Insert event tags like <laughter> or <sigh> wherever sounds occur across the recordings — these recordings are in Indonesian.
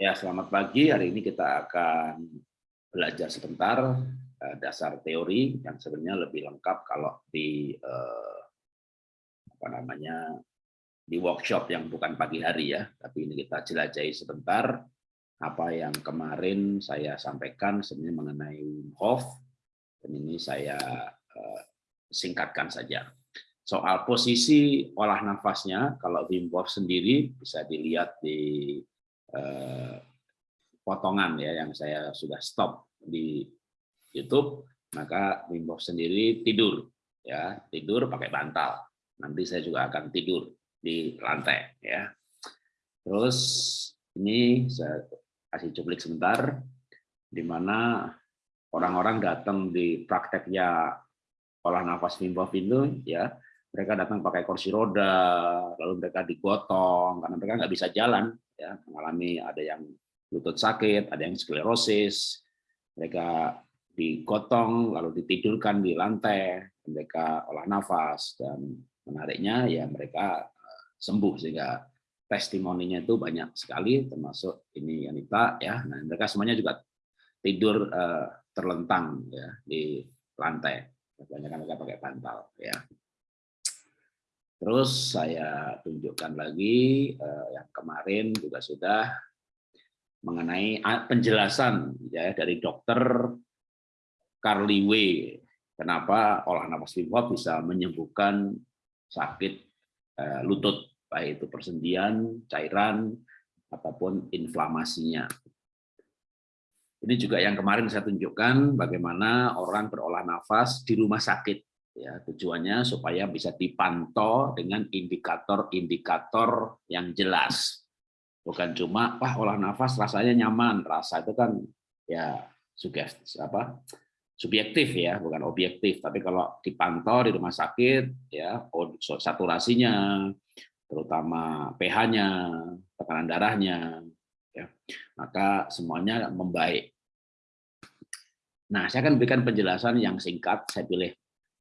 Ya, selamat pagi. Hari ini kita akan belajar sebentar uh, dasar teori yang sebenarnya lebih lengkap kalau di uh, apa namanya di workshop yang bukan pagi hari ya. Tapi ini kita jelajahi sebentar apa yang kemarin saya sampaikan sebenarnya mengenai Hof dan ini saya uh, singkatkan saja. Soal posisi olah nafasnya, kalau Wim Hof sendiri bisa dilihat di Eh, potongan ya yang saya sudah stop di YouTube, maka Wim sendiri tidur ya, tidur pakai bantal. Nanti saya juga akan tidur di lantai ya. Terus ini saya kasih cuplik sebentar di mana orang-orang datang di prakteknya olah nafas Wim itu ya mereka datang pakai kursi roda, lalu mereka digotong karena mereka nggak bisa jalan, ya mengalami ada yang lutut sakit, ada yang sklerosis, mereka digotong lalu ditidurkan di lantai, mereka olah nafas dan menariknya ya mereka eh, sembuh sehingga testimoninya itu banyak sekali termasuk ini Yanita ya. Nah, mereka semuanya juga tidur uh, terlentang ya di lantai. Kebanyakan mereka pakai bantal ya. Terus saya tunjukkan lagi eh, yang kemarin juga sudah mengenai penjelasan ya dari dokter Carly W. Kenapa olah nafas Wim Hof bisa menyembuhkan sakit eh, lutut, baik itu persendian, cairan, ataupun inflamasinya. Ini juga yang kemarin saya tunjukkan bagaimana orang berolah nafas di rumah sakit ya tujuannya supaya bisa dipantau dengan indikator-indikator yang jelas. Bukan cuma wah olah nafas rasanya nyaman. Rasa itu kan ya sugestif apa subjektif ya bukan objektif. Tapi kalau dipantau di rumah sakit ya saturasinya terutama pH-nya tekanan darahnya ya maka semuanya membaik. Nah, saya akan berikan penjelasan yang singkat. Saya pilih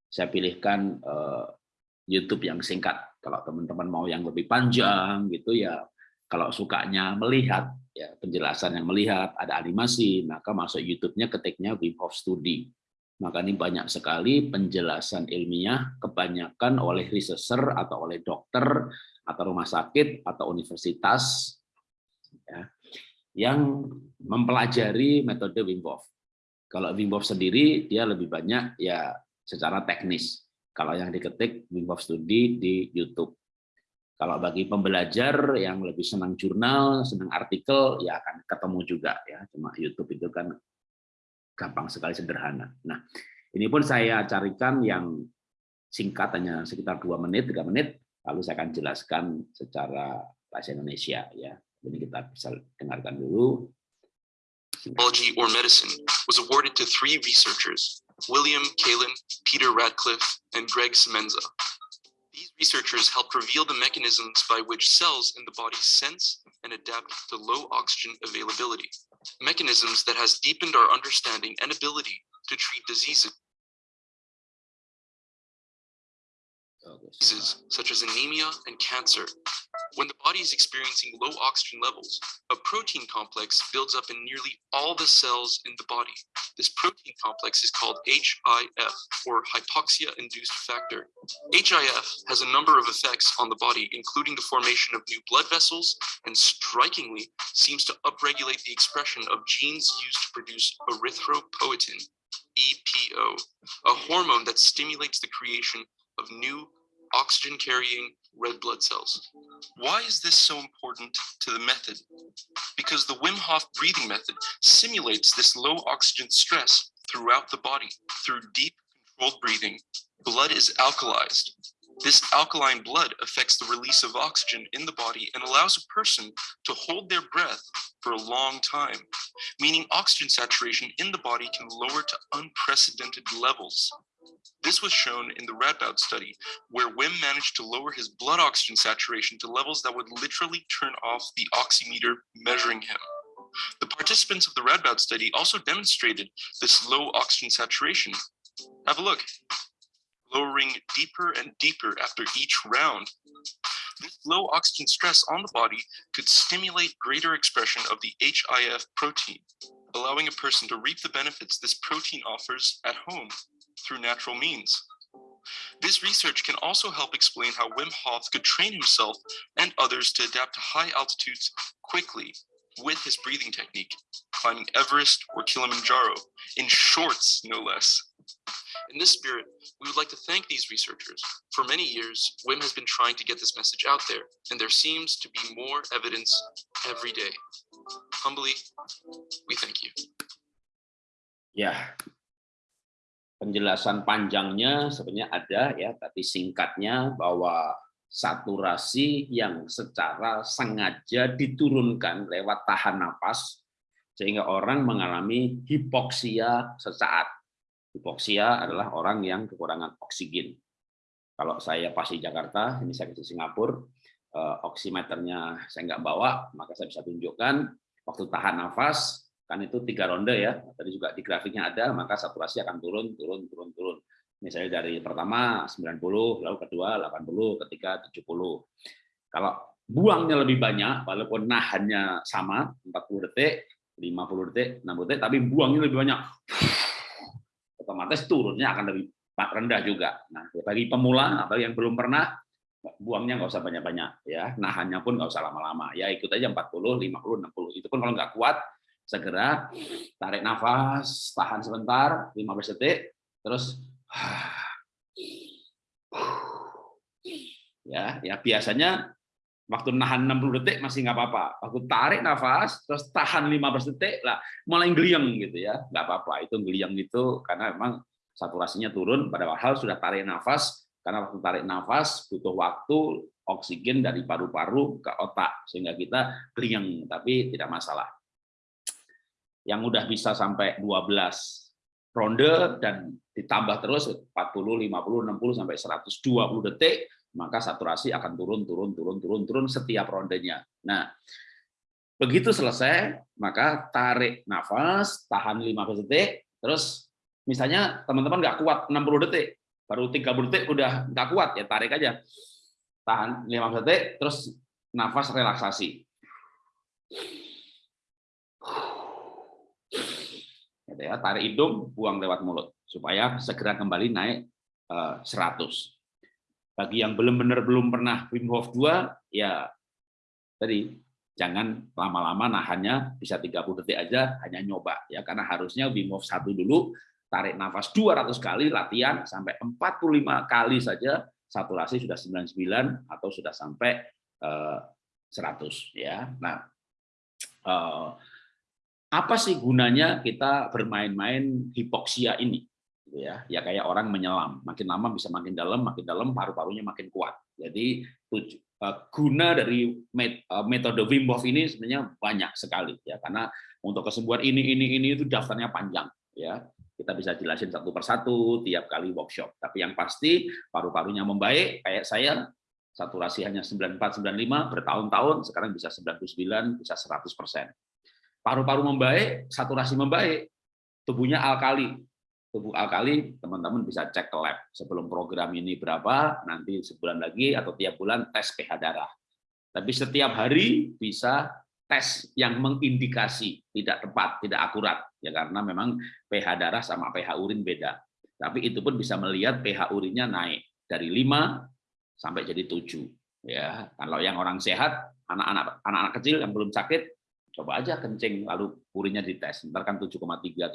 saya pilihkan uh, YouTube yang singkat. Kalau teman-teman mau yang lebih panjang gitu ya, kalau sukanya melihat ya penjelasan yang melihat ada animasi, maka masuk YouTube-nya ketiknya Wim Hof Study. Maka ini banyak sekali penjelasan ilmiah kebanyakan oleh researcher atau oleh dokter atau rumah sakit atau universitas ya, yang mempelajari metode Wim Hof. Kalau Wim Hof sendiri dia lebih banyak ya secara teknis. Kalau yang diketik Wim Hof Study di YouTube. Kalau bagi pembelajar yang lebih senang jurnal, senang artikel, ya akan ketemu juga ya. Cuma YouTube itu kan gampang sekali sederhana. Nah, ini pun saya carikan yang singkat hanya sekitar dua menit, tiga menit, lalu saya akan jelaskan secara bahasa Indonesia ya. Jadi kita bisa dengarkan dulu. Biology or medicine was awarded to three researchers William Kalin, Peter Radcliffe, and Greg Semenza. These researchers helped reveal the mechanisms by which cells in the body sense and adapt to low oxygen availability, mechanisms that has deepened our understanding and ability to treat diseases diseases such as anemia and cancer. When the body is experiencing low oxygen levels, a protein complex builds up in nearly all the cells in the body. This protein complex is called HIF, or hypoxia-induced factor. HIF has a number of effects on the body, including the formation of new blood vessels, and strikingly seems to upregulate the expression of genes used to produce erythropoietin, EPO, a hormone that stimulates the creation of new oxygen carrying red blood cells. Why is this so important to the method? Because the Wim Hof breathing method simulates this low oxygen stress throughout the body. Through deep controlled breathing, blood is alkalized. This alkaline blood affects the release of oxygen in the body and allows a person to hold their breath for a long time, meaning oxygen saturation in the body can lower to unprecedented levels. This was shown in the Radboud study, where Wim managed to lower his blood oxygen saturation to levels that would literally turn off the oximeter measuring him. The participants of the Radboud study also demonstrated this low oxygen saturation. Have a look. Lowering deeper and deeper after each round. This low oxygen stress on the body could stimulate greater expression of the HIF protein, allowing a person to reap the benefits this protein offers at home through natural means. This research can also help explain how Wim Hof could train himself and others to adapt to high altitudes quickly with his breathing technique, climbing Everest or Kilimanjaro in shorts, no less. In this spirit, we would like to thank these researchers. For many years, WIM has been trying to get this message out there, and there seems to be more evidence every day. Humbly, we thank you. Ya, penjelasan panjangnya sebenarnya ada ya, tapi singkatnya bahwa saturasi yang secara sengaja diturunkan lewat tahan napas sehingga orang mengalami hipoksia sesaat. Hipoksia adalah orang yang kekurangan oksigen. Kalau saya pas di Jakarta, ini saya ke Singapura, eh, oximeternya saya nggak bawa, maka saya bisa tunjukkan waktu tahan nafas, kan itu tiga ronde ya, tadi juga di grafiknya ada, maka saturasi akan turun, turun, turun, turun Misalnya dari pertama 90, lalu kedua 80, ketiga 70. Kalau buangnya lebih banyak, walaupun nahannya sama, 40 detik, 50 detik, 60 detik, tapi buangnya lebih banyak, otomatis turunnya akan lebih rendah juga. Nah, bagi pemula atau yang belum pernah, buangnya nggak usah banyak-banyak ya, nahannya pun nggak usah lama-lama. Ya ikut aja 40, 50, 60. Itu pun kalau nggak kuat, segera tarik nafas, tahan sebentar, 15 detik, terus <sighs> ya ya biasanya waktu nahan 60 detik masih nggak apa-apa. Waktu tarik nafas terus tahan 15 detik lah mulai geliang gitu ya. Nggak apa-apa itu geliang itu karena memang saturasinya turun pada hal sudah tarik nafas karena waktu tarik nafas butuh waktu oksigen dari paru-paru ke otak sehingga kita geliang tapi tidak masalah yang udah bisa sampai 12 ronde dan ditambah terus 40, 50, 60 sampai 120 detik, maka saturasi akan turun turun turun turun turun setiap rondenya. Nah, begitu selesai, maka tarik nafas, tahan 15 detik, terus misalnya teman-teman nggak kuat 60 detik, baru 30 detik udah nggak kuat ya tarik aja. Tahan 15 detik, terus nafas relaksasi gitu ya. Tarik hidung buang lewat mulut supaya segera kembali naik 100 eh, bagi yang belum benar belum pernah Wim Hof 2 ya tadi jangan lama-lama nahannya bisa 30 detik aja hanya nyoba ya. Karena harusnya Wim Hof satu dulu tarik nafas 200 kali latihan sampai 45 kali saja saturasi sudah 99 atau sudah sampai 100 eh, ya. Nah eh, apa sih gunanya kita bermain-main hipoksia ini? Gitu ya, ya kayak orang menyelam, makin lama bisa makin dalam, makin dalam paru-parunya makin kuat. Jadi eh, guna dari eh, metode Wim Hof ini sebenarnya banyak sekali ya, karena untuk kesembuhan ini ini ini itu daftarnya panjang ya. Kita bisa jelasin satu persatu tiap kali workshop. Tapi yang pasti paru-parunya membaik, kayak saya saturasi hanya 94 95 bertahun-tahun, sekarang bisa 99, bisa 100 persen paru-paru membaik, saturasi membaik, tubuhnya alkali. Tubuh alkali, teman-teman bisa cek ke lab. Sebelum program ini berapa, nanti sebulan lagi atau tiap bulan tes pH darah. Tapi setiap hari bisa tes yang mengindikasi tidak tepat, tidak akurat. ya Karena memang pH darah sama pH urin beda. Tapi itu pun bisa melihat pH urinnya naik dari 5 sampai jadi 7. Ya, kalau yang orang sehat, anak-anak anak-anak kecil yang belum sakit Coba aja kencing lalu urinnya dites, ntar kan 7,3,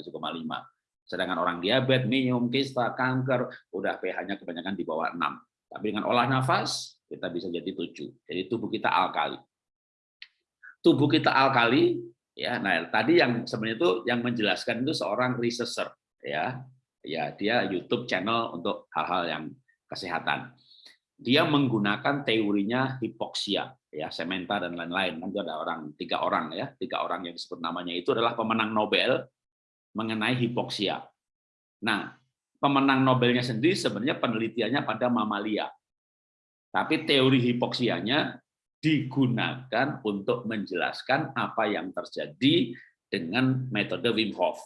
7,5. Sedangkan orang diabetes, minum, kista, kanker, udah pH-nya kebanyakan di bawah 6. Tapi dengan olah nafas, kita bisa jadi 7. Jadi tubuh kita alkali. Tubuh kita alkali, ya. Nah, tadi yang sebenarnya itu yang menjelaskan itu seorang researcher, ya. Ya, dia YouTube channel untuk hal-hal yang kesehatan. Dia menggunakan teorinya hipoksia, ya Sementa dan lain-lain nanti ada orang tiga orang ya tiga orang yang disebut namanya itu adalah pemenang Nobel mengenai hipoksia. Nah pemenang Nobelnya sendiri sebenarnya penelitiannya pada mamalia, tapi teori hipoksianya digunakan untuk menjelaskan apa yang terjadi dengan metode Wim Hof.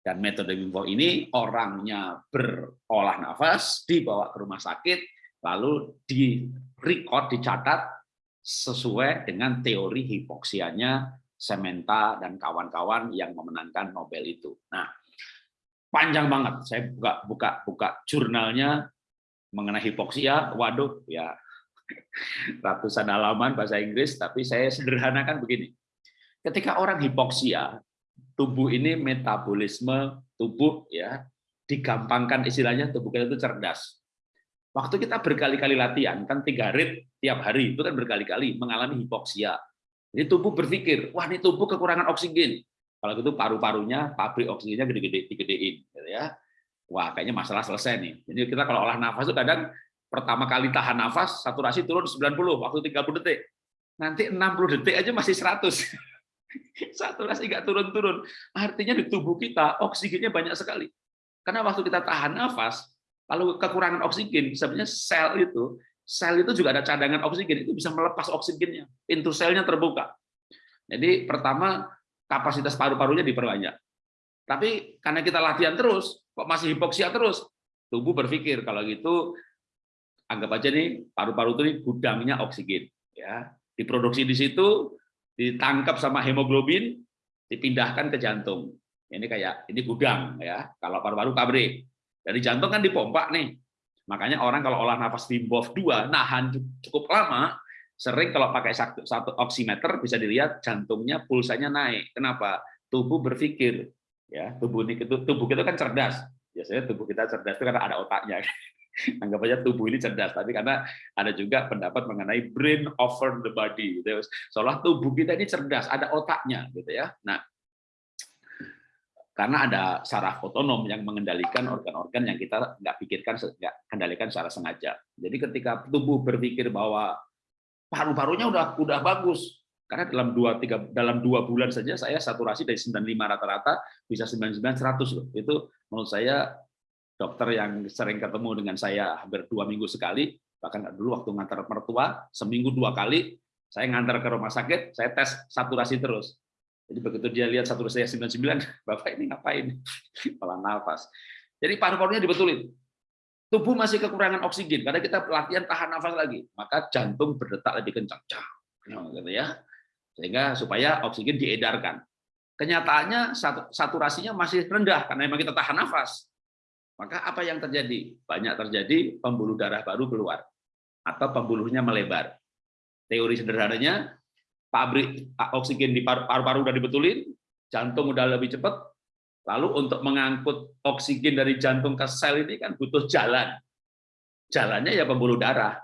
Dan metode Wim Hof ini orangnya berolah nafas, dibawa ke rumah sakit, lalu di record, dicatat sesuai dengan teori hipoksianya Sementa dan kawan-kawan yang memenangkan Nobel itu. Nah, panjang banget. Saya buka buka buka jurnalnya mengenai hipoksia. Waduh, ya <laughs> ratusan halaman bahasa Inggris, tapi saya sederhanakan begini. Ketika orang hipoksia, tubuh ini metabolisme tubuh ya digampangkan istilahnya tubuh kita itu cerdas. Waktu kita berkali-kali latihan, kan tiga rit tiap hari, itu kan berkali-kali mengalami hipoksia. Jadi tubuh berpikir, wah ini tubuh kekurangan oksigen. Kalau gitu paru-parunya, pabrik oksigennya gede-gede, digedein. Gitu ya. Wah kayaknya masalah selesai nih. Jadi kita kalau olah nafas itu kadang pertama kali tahan nafas, saturasi turun 90, waktu 30 detik. Nanti 60 detik aja masih 100. <laughs> saturasi nggak turun-turun. Artinya di tubuh kita oksigennya banyak sekali. Karena waktu kita tahan nafas, kalau kekurangan oksigen, sebenarnya sel itu, sel itu juga ada cadangan oksigen, itu bisa melepas oksigennya. Pintu selnya terbuka. Jadi pertama kapasitas paru-parunya diperbanyak. Tapi karena kita latihan terus, kok masih hipoksia terus, tubuh berpikir kalau gitu anggap aja nih paru-paru itu nih gudangnya oksigen, ya diproduksi di situ, ditangkap sama hemoglobin, dipindahkan ke jantung. Ini kayak ini gudang ya. Kalau paru-paru pabrik, dari jantung kan dipompa nih. Makanya orang kalau olah nafas Wim Hof 2 nahan cukup lama, sering kalau pakai satu, satu oximeter bisa dilihat jantungnya pulsanya naik. Kenapa? Tubuh berpikir ya, tubuh ini tubuh kita kan cerdas. Biasanya tubuh kita cerdas itu karena ada otaknya. <laughs> Anggap aja tubuh ini cerdas, tapi karena ada juga pendapat mengenai brain over the body. Gitu. Seolah tubuh kita ini cerdas, ada otaknya gitu ya. Nah, karena ada saraf otonom yang mengendalikan organ-organ yang kita nggak pikirkan, nggak kendalikan secara sengaja. Jadi ketika tubuh berpikir bahwa paru-parunya udah udah bagus, karena dalam dua tiga dalam dua bulan saja saya saturasi dari 95 rata-rata bisa 99 100 loh. Itu menurut saya dokter yang sering ketemu dengan saya hampir dua minggu sekali, bahkan dulu waktu ngantar mertua seminggu dua kali saya ngantar ke rumah sakit, saya tes saturasi terus jadi begitu dia lihat satu saya 99, <laughs> Bapak ini ngapain? <laughs> Malah nafas. Jadi paru-parunya dibetulin. Tubuh masih kekurangan oksigen karena kita pelatihan tahan nafas lagi, maka jantung berdetak lebih kencang. Gitu ya. Sehingga supaya oksigen diedarkan. Kenyataannya saturasinya masih rendah karena memang kita tahan nafas. Maka apa yang terjadi? Banyak terjadi pembuluh darah baru keluar atau pembuluhnya melebar. Teori sederhananya pabrik oksigen di paru-paru udah dibetulin, jantung udah lebih cepat, lalu untuk mengangkut oksigen dari jantung ke sel ini kan butuh jalan. Jalannya ya pembuluh darah.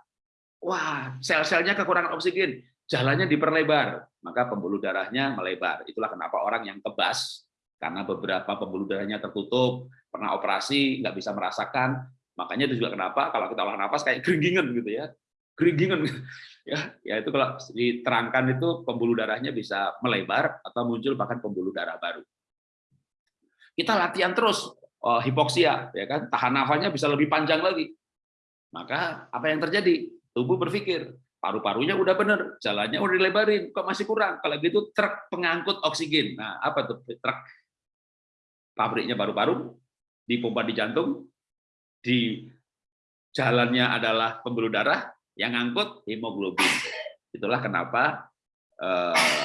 Wah, sel-selnya kekurangan oksigen, jalannya diperlebar, maka pembuluh darahnya melebar. Itulah kenapa orang yang kebas, karena beberapa pembuluh darahnya tertutup, pernah operasi, nggak bisa merasakan, makanya itu juga kenapa kalau kita olah nafas kayak geringgingan gitu ya, geringgingan <laughs> ya ya itu kalau diterangkan itu pembuluh darahnya bisa melebar atau muncul bahkan pembuluh darah baru. Kita latihan terus oh, hipoksia ya kan? Tahan nafasnya bisa lebih panjang lagi. Maka apa yang terjadi? Tubuh berpikir paru-parunya udah bener jalannya udah dilebarin kok masih kurang? Kalau gitu truk pengangkut oksigen. Nah apa tuh truk? Pabriknya paru-paru dipompa di jantung di jalannya adalah pembuluh darah yang ngangkut hemoglobin. Itulah kenapa eh,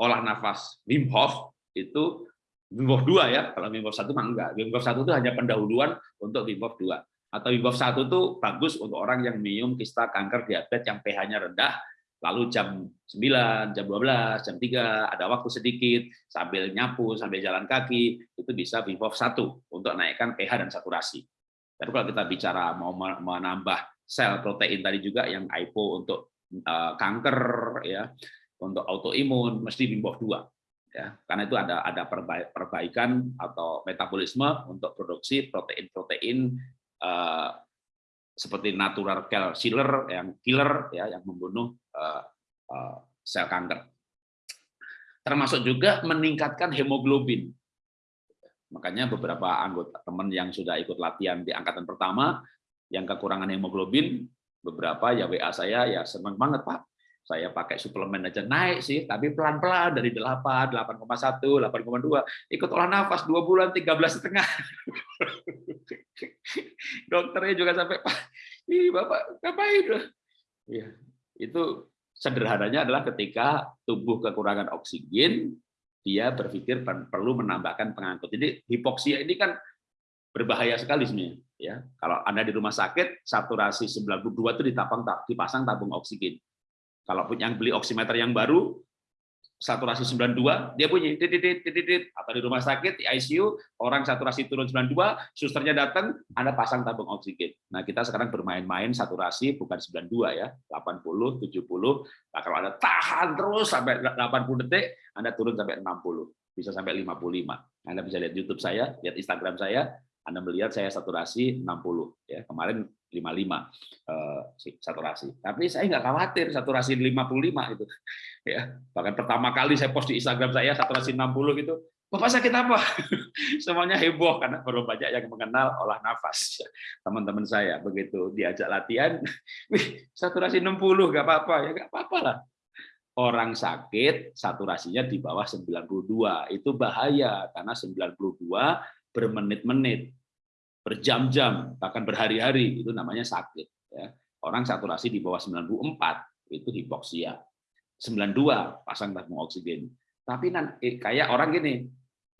olah nafas Wim Hof itu Wim Hof 2 ya. Kalau Wim Hof 1 mah enggak. Wim Hof 1 itu hanya pendahuluan untuk Wim Hof 2. Atau Wim Hof 1 itu bagus untuk orang yang minum kista kanker diabetes yang pH-nya rendah, lalu jam 9, jam 12, jam 3, ada waktu sedikit, sambil nyapu, sambil jalan kaki, itu bisa Wim Hof 1 untuk naikkan pH dan saturasi. Tapi kalau kita bicara mau menambah sel protein tadi juga yang AIPO untuk uh, kanker ya untuk autoimun mesti Hof 2 ya. Karena itu ada ada perbaikan atau metabolisme untuk produksi protein-protein uh, seperti natural killer yang killer ya yang membunuh uh, uh, sel kanker. Termasuk juga meningkatkan hemoglobin. Makanya beberapa anggota teman yang sudah ikut latihan di angkatan pertama yang kekurangan hemoglobin, beberapa ya WA saya ya senang banget Pak. Saya pakai suplemen aja naik sih, tapi pelan-pelan dari 8, 8,1, 8,2, ikut olah nafas 2 bulan 13 setengah. <laughs> Dokternya juga sampai Pak, Ih, Bapak, ngapain? Ya, itu sederhananya adalah ketika tubuh kekurangan oksigen, dia berpikir perlu menambahkan pengangkut. Jadi hipoksia ini kan berbahaya sekali sebenarnya. Ya, kalau anda di rumah sakit, saturasi 92 itu ditapang, dipasang tabung oksigen. Kalau yang beli oximeter yang baru, saturasi 92, dia bunyi titit titit atau di rumah sakit di ICU orang saturasi turun 92, susternya datang, Anda pasang tabung oksigen. Nah, kita sekarang bermain-main saturasi bukan 92 ya, 80, 70. Nah, kalau Anda tahan terus sampai 80 detik, Anda turun sampai 60, bisa sampai 55. Anda bisa lihat YouTube saya, lihat Instagram saya, anda melihat saya saturasi 60 ya kemarin 55 eh, saturasi. Tapi saya nggak khawatir saturasi 55 itu. <laughs> Ya, bahkan pertama kali saya post di Instagram saya saturasi 60 gitu, Bapak sakit apa? <laughs> Semuanya heboh karena baru banyak yang mengenal olah nafas. <laughs> Teman-teman saya begitu diajak latihan, wih saturasi 60 nggak apa-apa ya nggak apa-apa lah. Orang sakit saturasinya di bawah 92 itu bahaya karena 92 bermenit-menit berjam-jam, bahkan berhari-hari, itu namanya sakit. Ya. Orang saturasi di bawah 94, itu hipoksia. 92, pasang tabung oksigen. Tapi nanti, eh, kayak orang gini,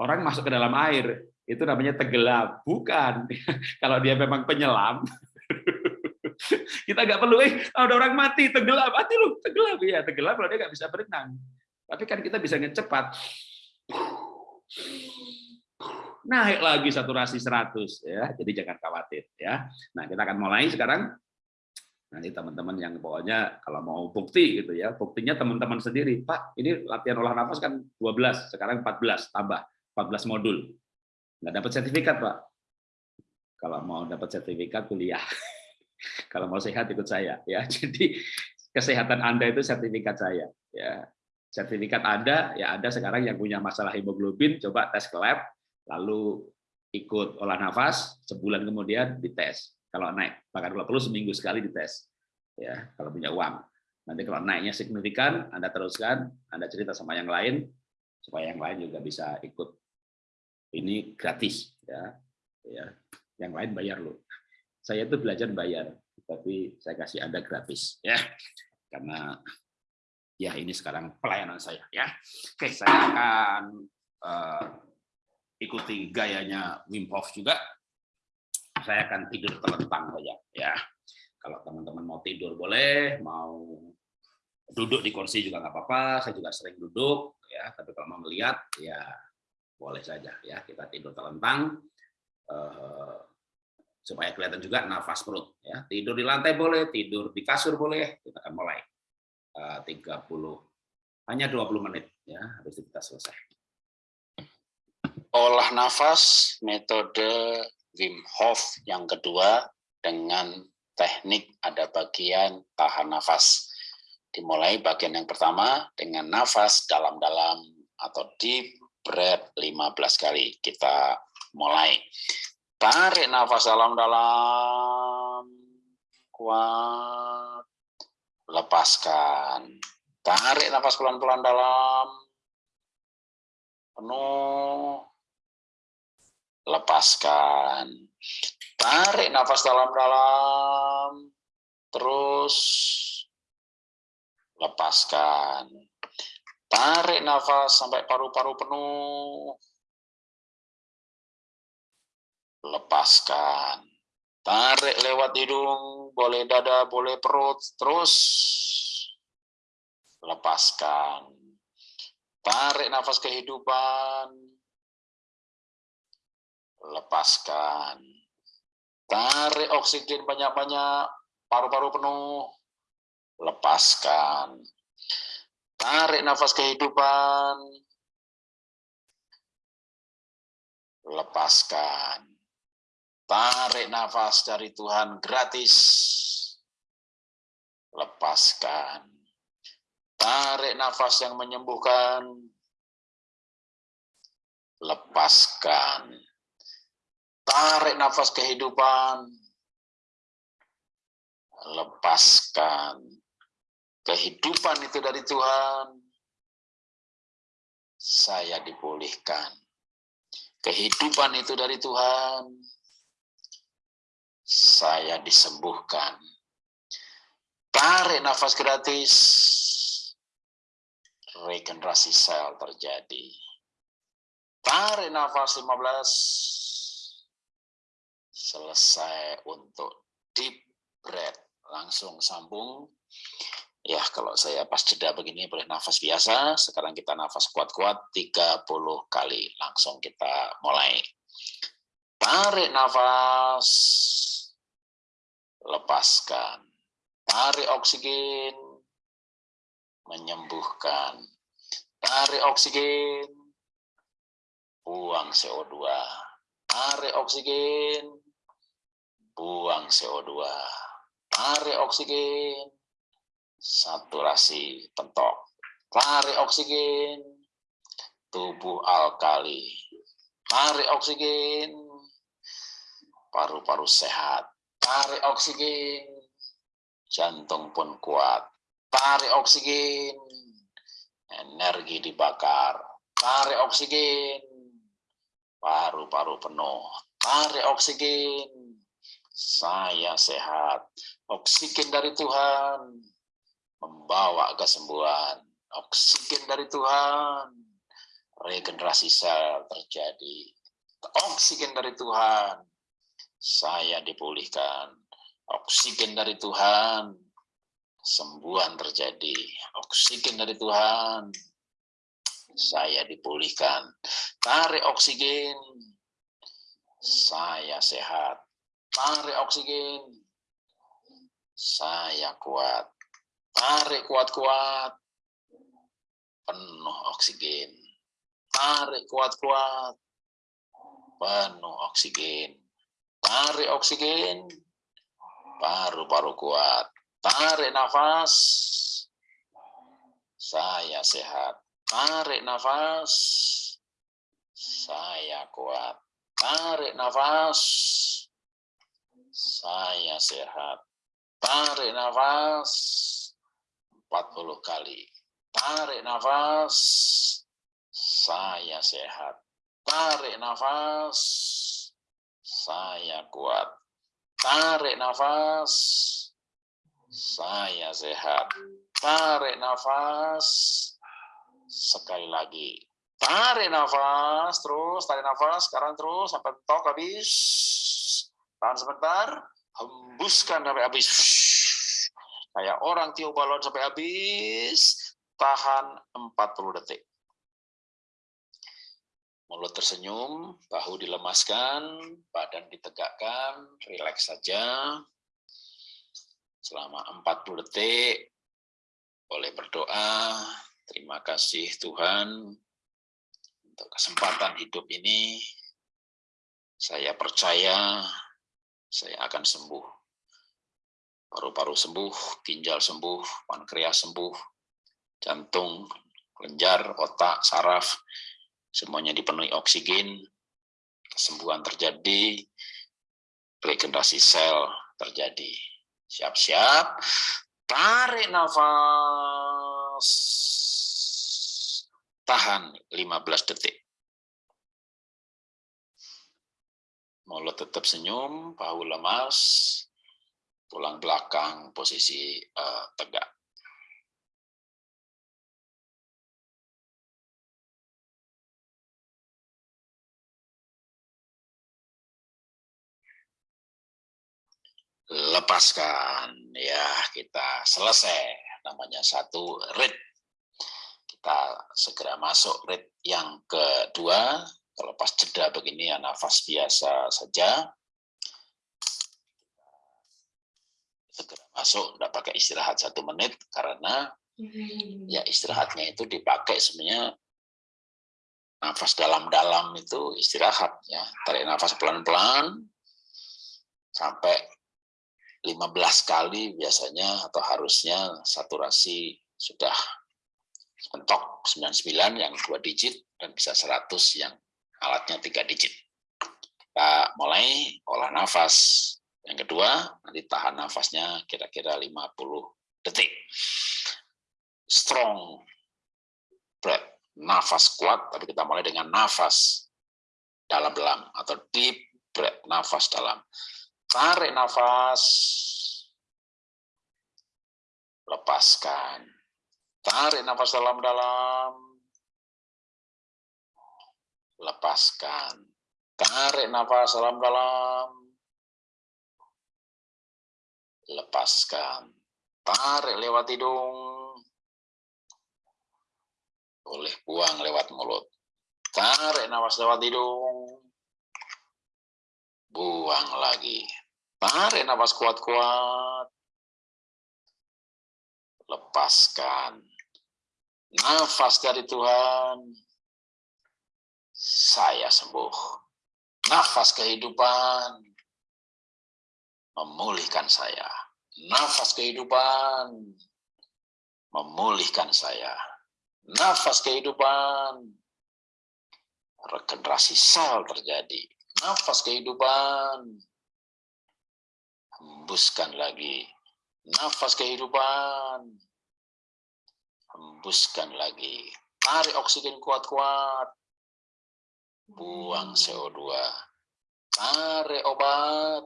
orang masuk ke dalam air, itu namanya tenggelam. Bukan. <laughs> Kalau dia memang penyelam, <laughs> kita nggak perlu, eh ada orang mati, tenggelam, mati lu, tenggelam. ya tenggelam kalau dia nggak bisa berenang. Tapi kan kita bisa ngecepat naik lagi saturasi 100 ya. Jadi jangan khawatir ya. Nah, kita akan mulai sekarang. Nanti teman-teman yang pokoknya kalau mau bukti gitu ya, buktinya teman-teman sendiri. Pak, ini latihan olah nafas kan 12, sekarang 14 tambah 14 modul. Nggak dapat sertifikat, Pak. Kalau mau dapat sertifikat kuliah. <laughs> Kalau mau sehat ikut saya ya. <laughs> Jadi kesehatan Anda itu sertifikat saya ya. Sertifikat Anda ya ada sekarang yang punya masalah hemoglobin coba tes ke lab lalu ikut olah nafas, sebulan kemudian dites. Kalau naik, bahkan kalau perlu seminggu sekali dites. Ya, kalau punya uang. Nanti kalau naiknya signifikan, Anda teruskan, Anda cerita sama yang lain, supaya yang lain juga bisa ikut. Ini gratis. ya, ya Yang lain bayar loh. Saya itu belajar bayar, tapi saya kasih Anda gratis. ya Karena ya ini sekarang pelayanan saya. ya Oke, saya akan uh, ikuti gayanya Wim Hof juga, saya akan tidur terlentang saja. Ya, kalau teman-teman mau tidur boleh, mau duduk di kursi juga nggak apa-apa. Saya juga sering duduk, ya. Tapi kalau mau melihat, ya boleh saja. Ya, kita tidur terlentang eh, supaya kelihatan juga nafas perut. Ya, tidur di lantai boleh, tidur di kasur boleh. Kita akan mulai eh, 30 hanya 20 menit ya habis itu kita selesai olah nafas metode Wim Hof yang kedua dengan teknik ada bagian tahan nafas. Dimulai bagian yang pertama dengan nafas dalam-dalam atau deep breath 15 kali. Kita mulai. Tarik nafas dalam-dalam. Kuat. Lepaskan. Tarik nafas pelan-pelan dalam. Penuh lepaskan. Tarik nafas dalam-dalam, terus lepaskan. Tarik nafas sampai paru-paru penuh, lepaskan. Tarik lewat hidung, boleh dada, boleh perut, terus lepaskan. Tarik nafas kehidupan, lepaskan. Tarik oksigen banyak-banyak, paru-paru penuh, lepaskan. Tarik nafas kehidupan, lepaskan. Tarik nafas dari Tuhan gratis, lepaskan. Tarik nafas yang menyembuhkan, lepaskan Tarik nafas kehidupan. Lepaskan. Kehidupan itu dari Tuhan. Saya dipulihkan. Kehidupan itu dari Tuhan. saya disembuhkan. Tarik nafas gratis, regenerasi sel terjadi. Tarik nafas 15, selesai untuk deep breath. Langsung sambung. Ya, kalau saya pas jeda begini boleh nafas biasa. Sekarang kita nafas kuat-kuat 30 kali. Langsung kita mulai. Tarik nafas. Lepaskan. Tarik oksigen. Menyembuhkan. Tarik oksigen. Buang CO2. Tarik oksigen. Buang CO2. Tarik oksigen. Saturasi pentok. Tarik oksigen. Tubuh alkali. Tarik oksigen paru-paru sehat. Tarik oksigen, jantung pun kuat. Tarik oksigen, energi dibakar. Tarik oksigen, paru-paru penuh. Tarik oksigen, saya sehat. Oksigen dari Tuhan membawa kesembuhan. Oksigen dari Tuhan, regenerasi sel terjadi. Oksigen dari Tuhan, saya dipulihkan. Oksigen dari Tuhan, sembuhan terjadi. Oksigen dari Tuhan, saya dipulihkan. Tarik oksigen, saya sehat. Tarik oksigen, saya kuat. Tarik kuat-kuat, penuh oksigen. Tarik kuat-kuat, penuh oksigen Tarik oksigen, paru-paru kuat. Tarik nafas, saya sehat. Tarik nafas, saya kuat. Tarik nafas, saya sehat. Tarik nafas, 40 kali. Tarik nafas, saya sehat. Tarik nafas, saya kuat. Tarik nafas, saya sehat. Tarik nafas, sekali lagi. Tarik nafas, terus tarik nafas, sekarang terus sampai tok habis. Tahan sebentar, hembuskan sampai habis. Kayak orang tiup balon sampai habis, tahan 40 detik. Mulut tersenyum, bahu dilemaskan, badan ditegakkan, rileks saja. Selama 40 detik, boleh berdoa, terima kasih Tuhan untuk kesempatan hidup ini. Saya percaya saya akan sembuh. Paru-paru sembuh, ginjal sembuh, pankreas sembuh, jantung, kelenjar, otak, saraf, semuanya dipenuhi oksigen, kesembuhan terjadi, regenerasi sel terjadi. Siap-siap, tarik nafas, tahan 15 detik. Mulut tetap senyum, bahu lemas, tulang belakang posisi uh, tegak. lepaskan ya kita selesai namanya satu rit kita segera masuk rit yang kedua kalau pas jeda begini ya nafas biasa saja. Segera masuk tidak pakai istirahat satu menit karena ya istirahatnya itu dipakai sebenarnya nafas dalam-dalam itu istirahat ya. Tarik nafas pelan-pelan sampai 15 kali biasanya atau harusnya saturasi sudah mentok 99 yang dua digit dan bisa 100 yang alatnya tiga digit. Kita mulai olah nafas. Yang kedua, nanti tahan nafasnya kira-kira 50 detik. Strong breath, nafas kuat, tapi kita mulai dengan nafas dalam-dalam atau deep breath, nafas dalam. Tarik nafas. Lepaskan. Tarik nafas dalam-dalam. Lepaskan. Tarik nafas dalam-dalam. Lepaskan. Tarik lewat hidung. Boleh buang lewat mulut. Tarik nafas lewat hidung. Buang lagi. Tarik nafas kuat-kuat. Lepaskan. Nafas dari Tuhan. Saya sembuh. Nafas kehidupan. Memulihkan saya. Nafas kehidupan. Memulihkan saya. Nafas kehidupan. Regenerasi sel terjadi nafas kehidupan. Hembuskan lagi. Nafas kehidupan. Hembuskan lagi. Tarik oksigen kuat-kuat. Buang CO2. Tarik obat.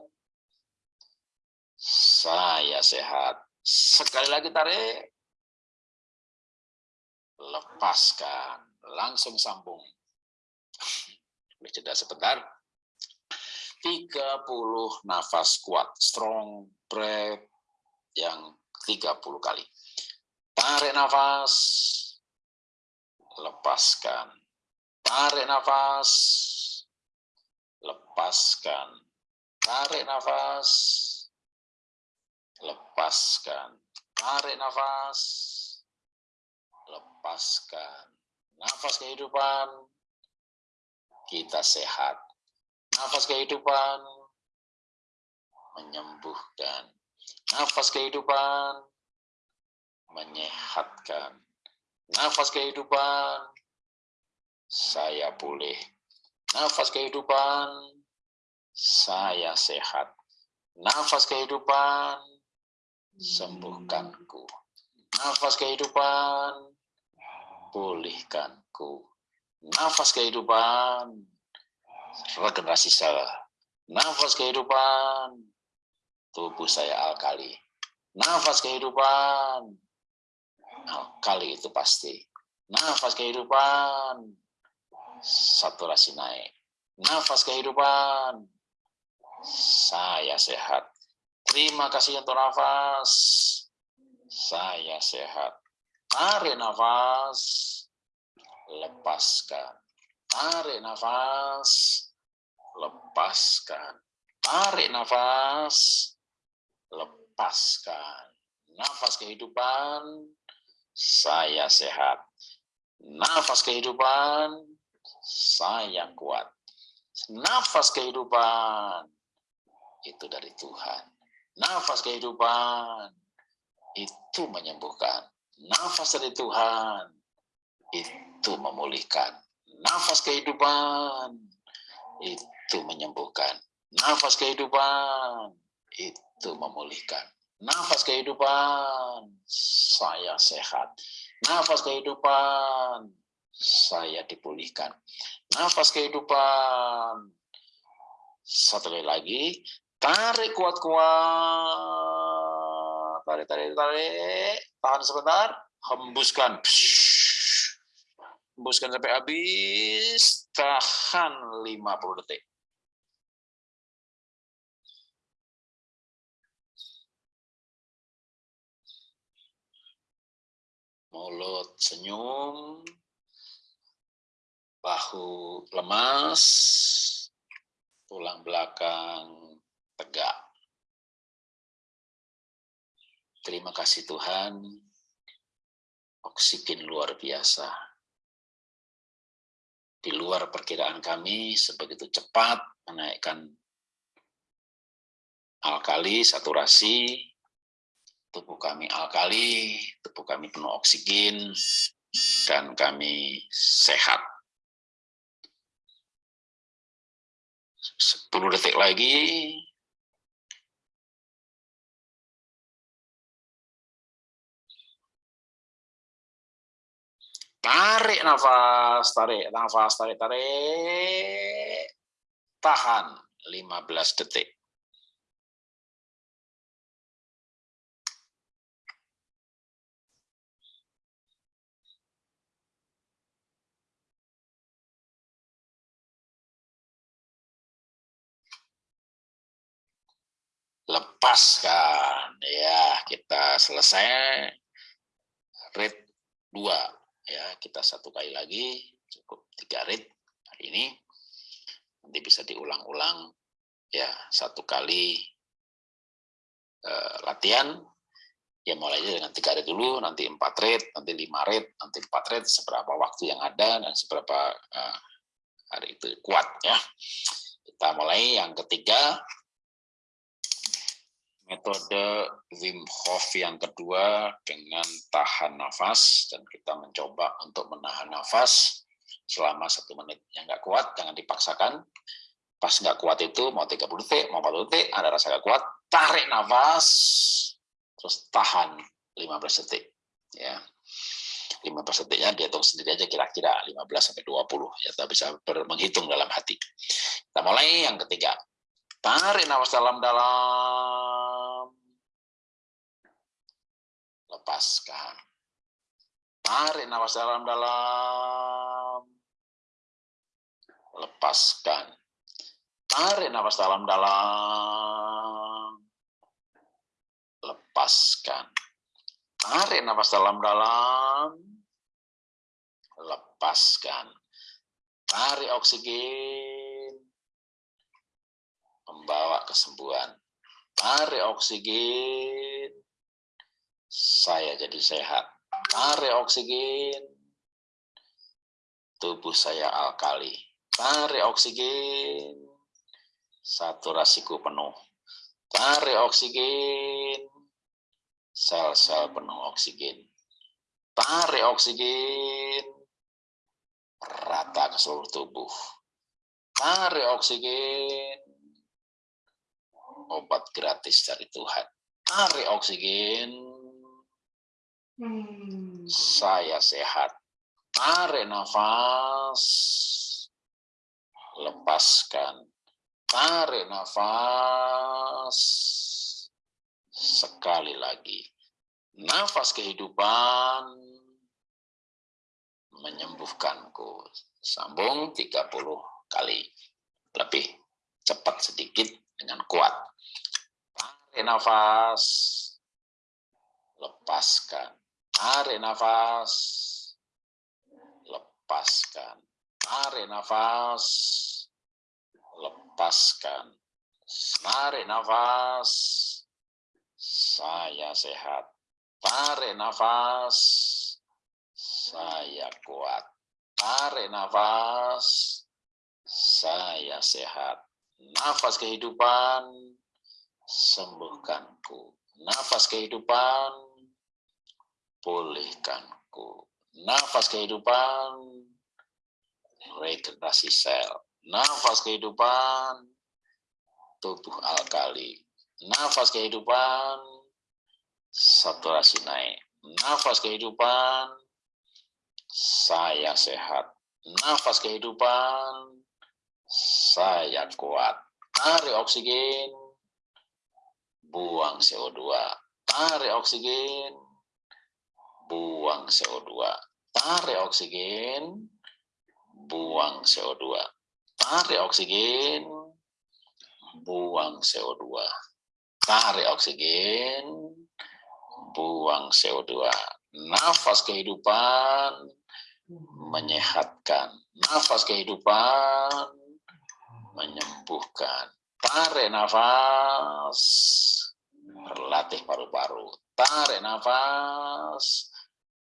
Saya sehat. Sekali lagi tarik. Lepaskan. Langsung sambung. Jeda sebentar. 30 nafas kuat, strong breath yang 30 kali. Tarik nafas, lepaskan. Tarik nafas, lepaskan. Tarik nafas, lepaskan. Tarik nafas, lepaskan. Nafas kehidupan, kita sehat Nafas kehidupan menyembuhkan. Nafas kehidupan menyehatkan. Nafas kehidupan saya pulih. Nafas kehidupan saya sehat. Nafas kehidupan sembuhkanku. Nafas kehidupan pulihkanku. Nafas kehidupan regenerasi sel. Nafas kehidupan, tubuh saya alkali. Nafas kehidupan, alkali itu pasti. Nafas kehidupan, saturasi naik. Nafas kehidupan, saya sehat. Terima kasih untuk nafas, saya sehat. Tarik nafas, lepaskan. Tarik nafas, lepaskan. Tarik nafas, lepaskan. Nafas kehidupan, saya sehat. Nafas kehidupan, saya kuat. Nafas kehidupan, itu dari Tuhan. Nafas kehidupan, itu menyembuhkan. Nafas dari Tuhan, itu memulihkan Nafas kehidupan itu menyembuhkan. Nafas kehidupan itu memulihkan. Nafas kehidupan saya sehat. Nafas kehidupan saya dipulihkan. Nafas kehidupan. Satu kali lagi. Tarik kuat-kuat. Tarik tarik tarik. Tahan sebentar. Hembuskan. Hembuskan sampai habis, tahan 50 detik. Mulut senyum, bahu lemas, tulang belakang tegak. Terima kasih Tuhan, oksigen luar biasa di luar perkiraan kami sebegitu cepat menaikkan alkali, saturasi, tubuh kami alkali, tubuh kami penuh oksigen, dan kami sehat. 10 detik lagi, Tarik nafas, tarik nafas, tarik, tarik. Tahan 15 detik. Lepaskan. Ya kita selesai. Rate 2 ya kita satu kali lagi. Cukup tiga rate hari ini. Nanti bisa diulang-ulang. Ya satu kali uh, latihan. Ya mulai dengan tiga rate dulu. Nanti empat rate nanti lima rate nanti empat rate. Seberapa waktu yang ada dan seberapa uh, hari itu kuat ya. Kita mulai. Yang ketiga metode Wim Hof yang kedua dengan tahan nafas dan kita mencoba untuk menahan nafas selama satu menit. Yang nggak kuat jangan dipaksakan. Pas nggak kuat itu mau 30 detik mau 40 detik ada rasa nggak kuat tarik nafas terus tahan 15 detik ya. 15 detiknya dihitung sendiri aja kira-kira 15 sampai 20 ya kita bisa menghitung dalam hati. Kita mulai yang ketiga. Tarik nafas dalam-dalam lepaskan. Tarik nafas dalam-dalam. Lepaskan. Tarik nafas dalam-dalam. Lepaskan. Tarik nafas dalam-dalam. Lepaskan. Tarik oksigen. Membawa kesembuhan. Tarik oksigen saya jadi sehat. Tarik oksigen, tubuh saya alkali. Tarik oksigen, saturasiku penuh. Tarik oksigen, sel-sel penuh oksigen. Tarik oksigen, rata ke seluruh tubuh. Tarik oksigen, obat gratis dari Tuhan. Tarik oksigen, Hmm. Saya sehat. Tarik nafas. Lepaskan. Tarik nafas. Sekali lagi. Nafas kehidupan menyembuhkanku. Sambung 30 kali. Lebih cepat sedikit dengan kuat. Tarik nafas. Lepaskan Tarik nafas. Lepaskan. Tarik nafas. Lepaskan. Tarik nafas. Saya sehat. Tarik nafas. Saya kuat. Tarik nafas. Saya sehat. Nafas kehidupan. Sembuhkanku. Nafas kehidupan pulihkanku. Nafas kehidupan, regenerasi sel. Nafas kehidupan, tubuh alkali. Nafas kehidupan, saturasi naik. Nafas kehidupan, saya sehat. Nafas kehidupan, saya kuat. Tarik oksigen, buang CO2. Tarik oksigen, buang CO2. Tarik oksigen, buang CO2. Tarik oksigen, buang CO2. Tarik oksigen, buang CO2. Nafas kehidupan menyehatkan. Nafas kehidupan menyembuhkan. Tarik nafas, berlatih paru-paru. Tarik nafas,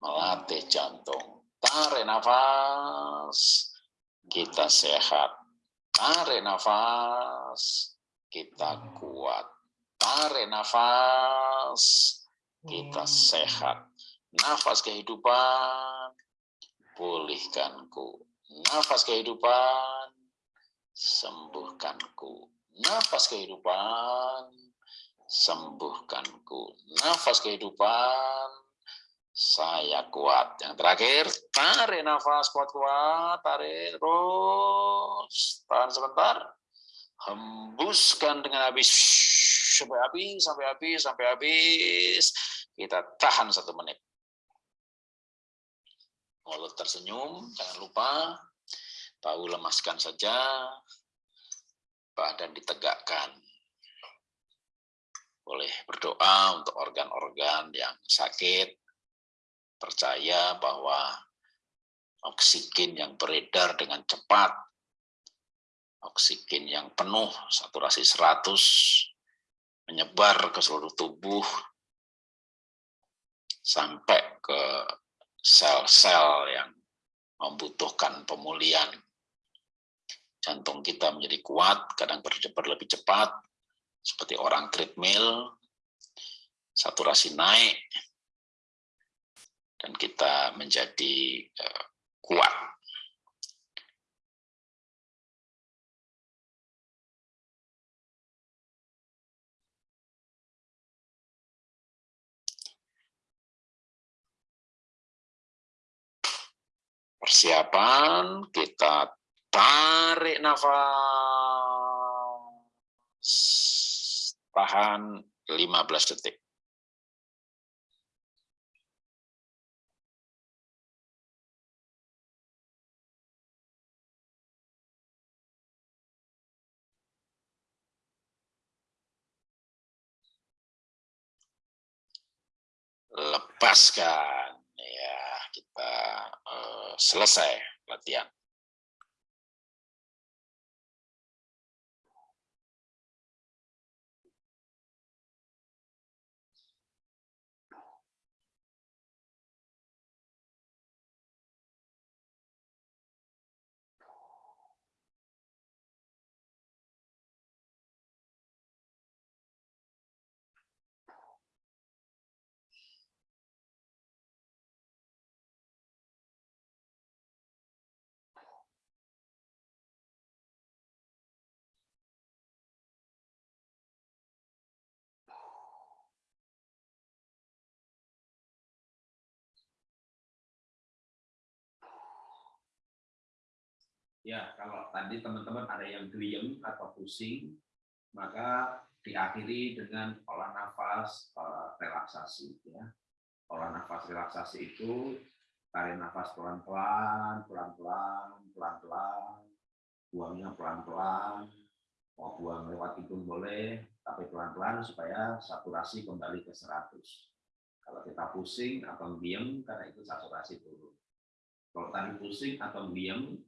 melatih jantung. Tarik nafas, kita sehat. Tarik nafas, kita kuat. Tarik nafas, kita sehat. Nafas kehidupan, pulihkanku. Nafas kehidupan, sembuhkanku. Nafas kehidupan, sembuhkanku. Nafas kehidupan, saya kuat. Yang terakhir, tarik nafas kuat-kuat, tarik terus, tahan sebentar, hembuskan dengan habis, sampai habis, sampai habis, sampai habis. Kita tahan satu menit. Mulut tersenyum, jangan lupa, tahu lemaskan saja, badan ditegakkan. boleh berdoa untuk organ-organ yang sakit, percaya bahwa oksigen yang beredar dengan cepat, oksigen yang penuh, saturasi 100, menyebar ke seluruh tubuh, sampai ke sel-sel yang membutuhkan pemulihan. Jantung kita menjadi kuat, kadang berdebar lebih cepat, seperti orang treadmill, saturasi naik, dan kita menjadi uh, kuat. Persiapan, kita tarik nafas, tahan 15 detik. Lepaskan ya kita uh, selesai latihan Ya, kalau tadi teman-teman ada yang geliem atau pusing, maka diakhiri dengan olah nafas uh, relaksasi. Ya. Olah nafas relaksasi itu tarik nafas pelan-pelan, pelan-pelan, pelan-pelan, buangnya pelan-pelan, mau buang lewat hidung boleh, tapi pelan-pelan supaya saturasi kembali ke 100. Kalau kita pusing atau diem, karena itu saturasi turun. Kalau tadi pusing atau diem,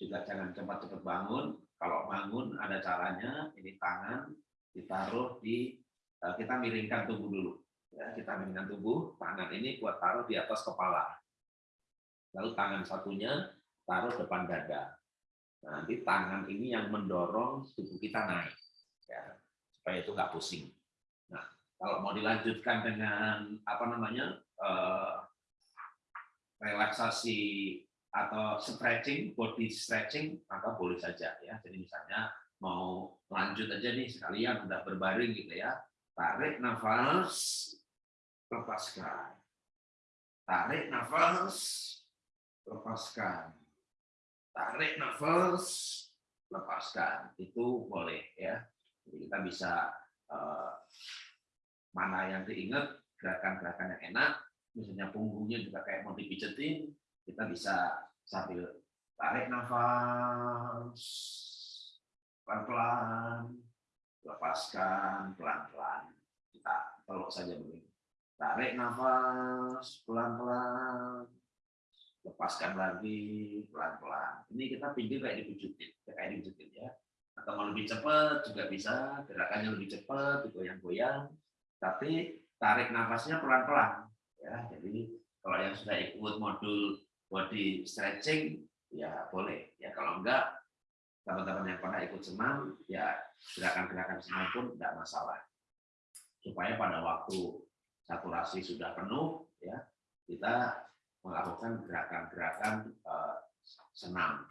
juga jangan cepat-cepat bangun. Kalau bangun ada caranya, ini tangan ditaruh di, eh, kita miringkan tubuh dulu. Ya, kita miringkan tubuh, tangan ini buat taruh di atas kepala. Lalu tangan satunya taruh depan dada. Nah, nanti tangan ini yang mendorong tubuh kita naik, ya, supaya itu nggak pusing. Nah, kalau mau dilanjutkan dengan apa namanya eh, relaksasi atau stretching, body stretching, maka boleh saja ya. Jadi misalnya mau lanjut aja nih sekalian udah berbaring gitu ya. Tarik nafas, lepaskan. Tarik nafas, lepaskan. Tarik nafas, lepaskan. Itu boleh ya. Jadi kita bisa eh, mana yang diingat gerakan-gerakan yang enak, misalnya punggungnya juga kayak mau dipijetin, kita bisa sambil tarik nafas pelan-pelan, lepaskan pelan-pelan. Kita peluk saja begini. Tarik nafas pelan-pelan, lepaskan lagi pelan-pelan. Ini kita pinggir kayak dipijitin, kayak dipijitin ya. Atau mau lebih cepat juga bisa, gerakannya lebih cepat, goyang-goyang. Tapi tarik nafasnya pelan-pelan. Ya, jadi kalau yang sudah ikut modul body stretching ya boleh. Ya kalau enggak teman-teman yang pernah ikut senam ya gerakan-gerakan senam pun tidak masalah. Supaya pada waktu saturasi sudah penuh ya kita melakukan gerakan-gerakan uh, senam.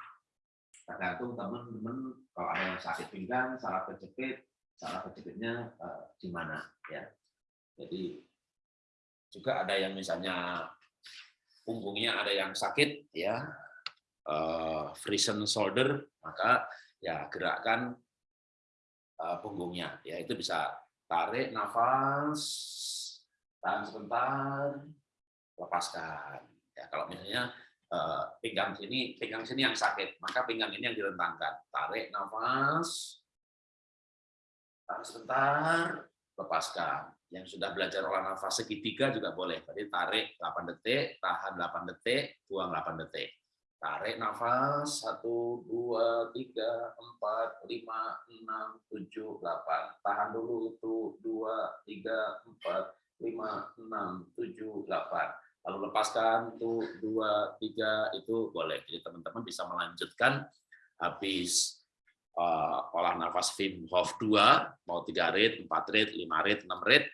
Tergantung teman-teman kalau ada yang sakit pinggang salah kejepit salah kejepitnya mana ya. Jadi juga ada yang misalnya punggungnya ada yang sakit ya. Uh, frozen shoulder maka ya gerakkan uh, punggungnya. Ya itu bisa tarik nafas tahan sebentar lepaskan. Ya kalau misalnya uh, pinggang sini pinggang sini yang sakit maka pinggang ini yang direntangkan. Tarik nafas tahan sebentar lepaskan. Yang sudah belajar olah nafas segitiga juga boleh. Tadi tarik 8 detik, tahan 8 detik, buang 8 detik. Tarik nafas 1 2 3 4 5 6 7 8. Tahan dulu itu 2 3 4 5 6 7 8. Lalu lepaskan tuh 2 3 itu boleh. Jadi teman-teman bisa melanjutkan habis uh, olah nafas Wim Hof 2, mau 3 rit, 4 rit, 5 rit, 6 rit,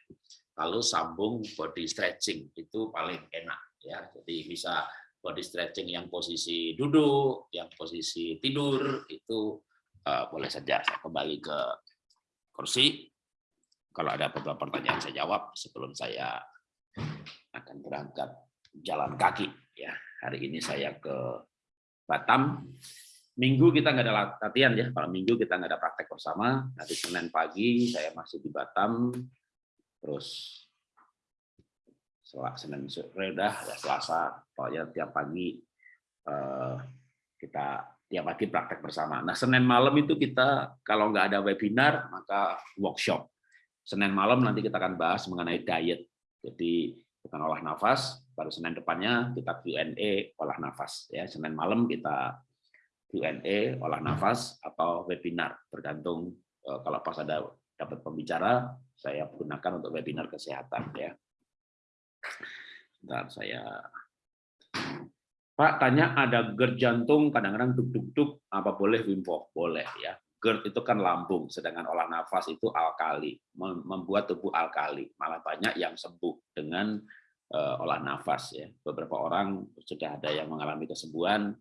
lalu sambung body stretching, itu paling enak. ya. Jadi bisa body stretching yang posisi duduk, yang posisi tidur, itu uh, boleh saja. Saya kembali ke kursi. Kalau ada beberapa pertanyaan saya jawab sebelum saya akan berangkat jalan kaki. Ya, hari ini saya ke Batam Minggu kita nggak ada latihan ya. Kalau Minggu kita nggak ada praktek bersama. Nanti Senin pagi saya masih di Batam. Terus Senin sore udah ya Selasa. Pokoknya tiap pagi eh, kita tiap pagi praktek bersama. Nah Senin malam itu kita kalau nggak ada webinar maka workshop. Senin malam nanti kita akan bahas mengenai diet. Jadi bukan olah nafas. Baru Senin depannya kita Q&A olah nafas. Ya Senin malam kita Q&A, olah nafas, atau webinar, tergantung eh, kalau pas ada dapat pembicara, saya gunakan untuk webinar kesehatan. ya. Bentar, saya Pak tanya ada GERD jantung kadang-kadang duk-duk-duk apa boleh Wim Hof? Boleh ya. GERD itu kan lambung, sedangkan olah nafas itu alkali, membuat tubuh alkali. Malah banyak yang sembuh dengan uh, olah nafas ya. Beberapa orang sudah ada yang mengalami kesembuhan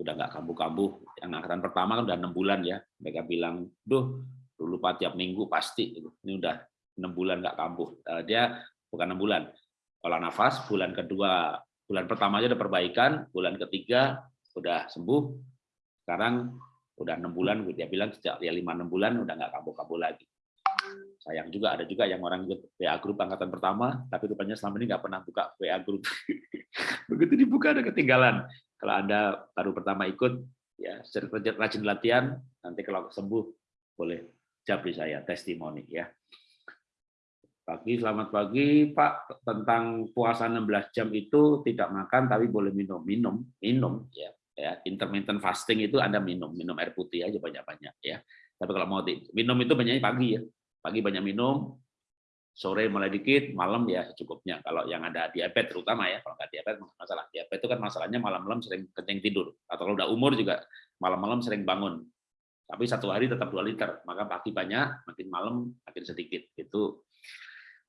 udah nggak kambuh-kambuh. Yang angkatan pertama kan udah enam bulan ya. Mereka bilang, duh, dulu pak tiap minggu pasti. Ini udah enam bulan nggak kambuh. Eh, dia bukan enam bulan. Olah nafas, bulan kedua, bulan pertama aja udah perbaikan, bulan ketiga udah sembuh. Sekarang udah enam bulan, dia bilang sejak ya lima enam bulan udah nggak kambuh-kambuh lagi. Sayang juga ada juga yang orang ikut WA grup angkatan pertama, tapi rupanya selama ini nggak pernah buka WA grup. <laughs> Begitu dibuka ada ketinggalan. Kalau Anda baru pertama ikut, ya rajin latihan, nanti kalau sembuh boleh japri saya testimoni ya. Pagi, selamat pagi Pak. Tentang puasa 16 jam itu tidak makan tapi boleh minum, minum, minum ya. Ya, intermittent fasting itu Anda minum, minum air putih aja banyak-banyak ya. Tapi kalau mau minum itu banyaknya pagi ya. Pagi banyak minum, sore mulai dikit, malam ya cukupnya. Kalau yang ada diabetes terutama ya, kalau nggak diabetes masalah diabetes itu kan masalahnya malam-malam sering kencing tidur. Atau kalau udah umur juga malam-malam sering bangun. Tapi satu hari tetap dua liter, maka pagi banyak, makin malam makin sedikit. Itu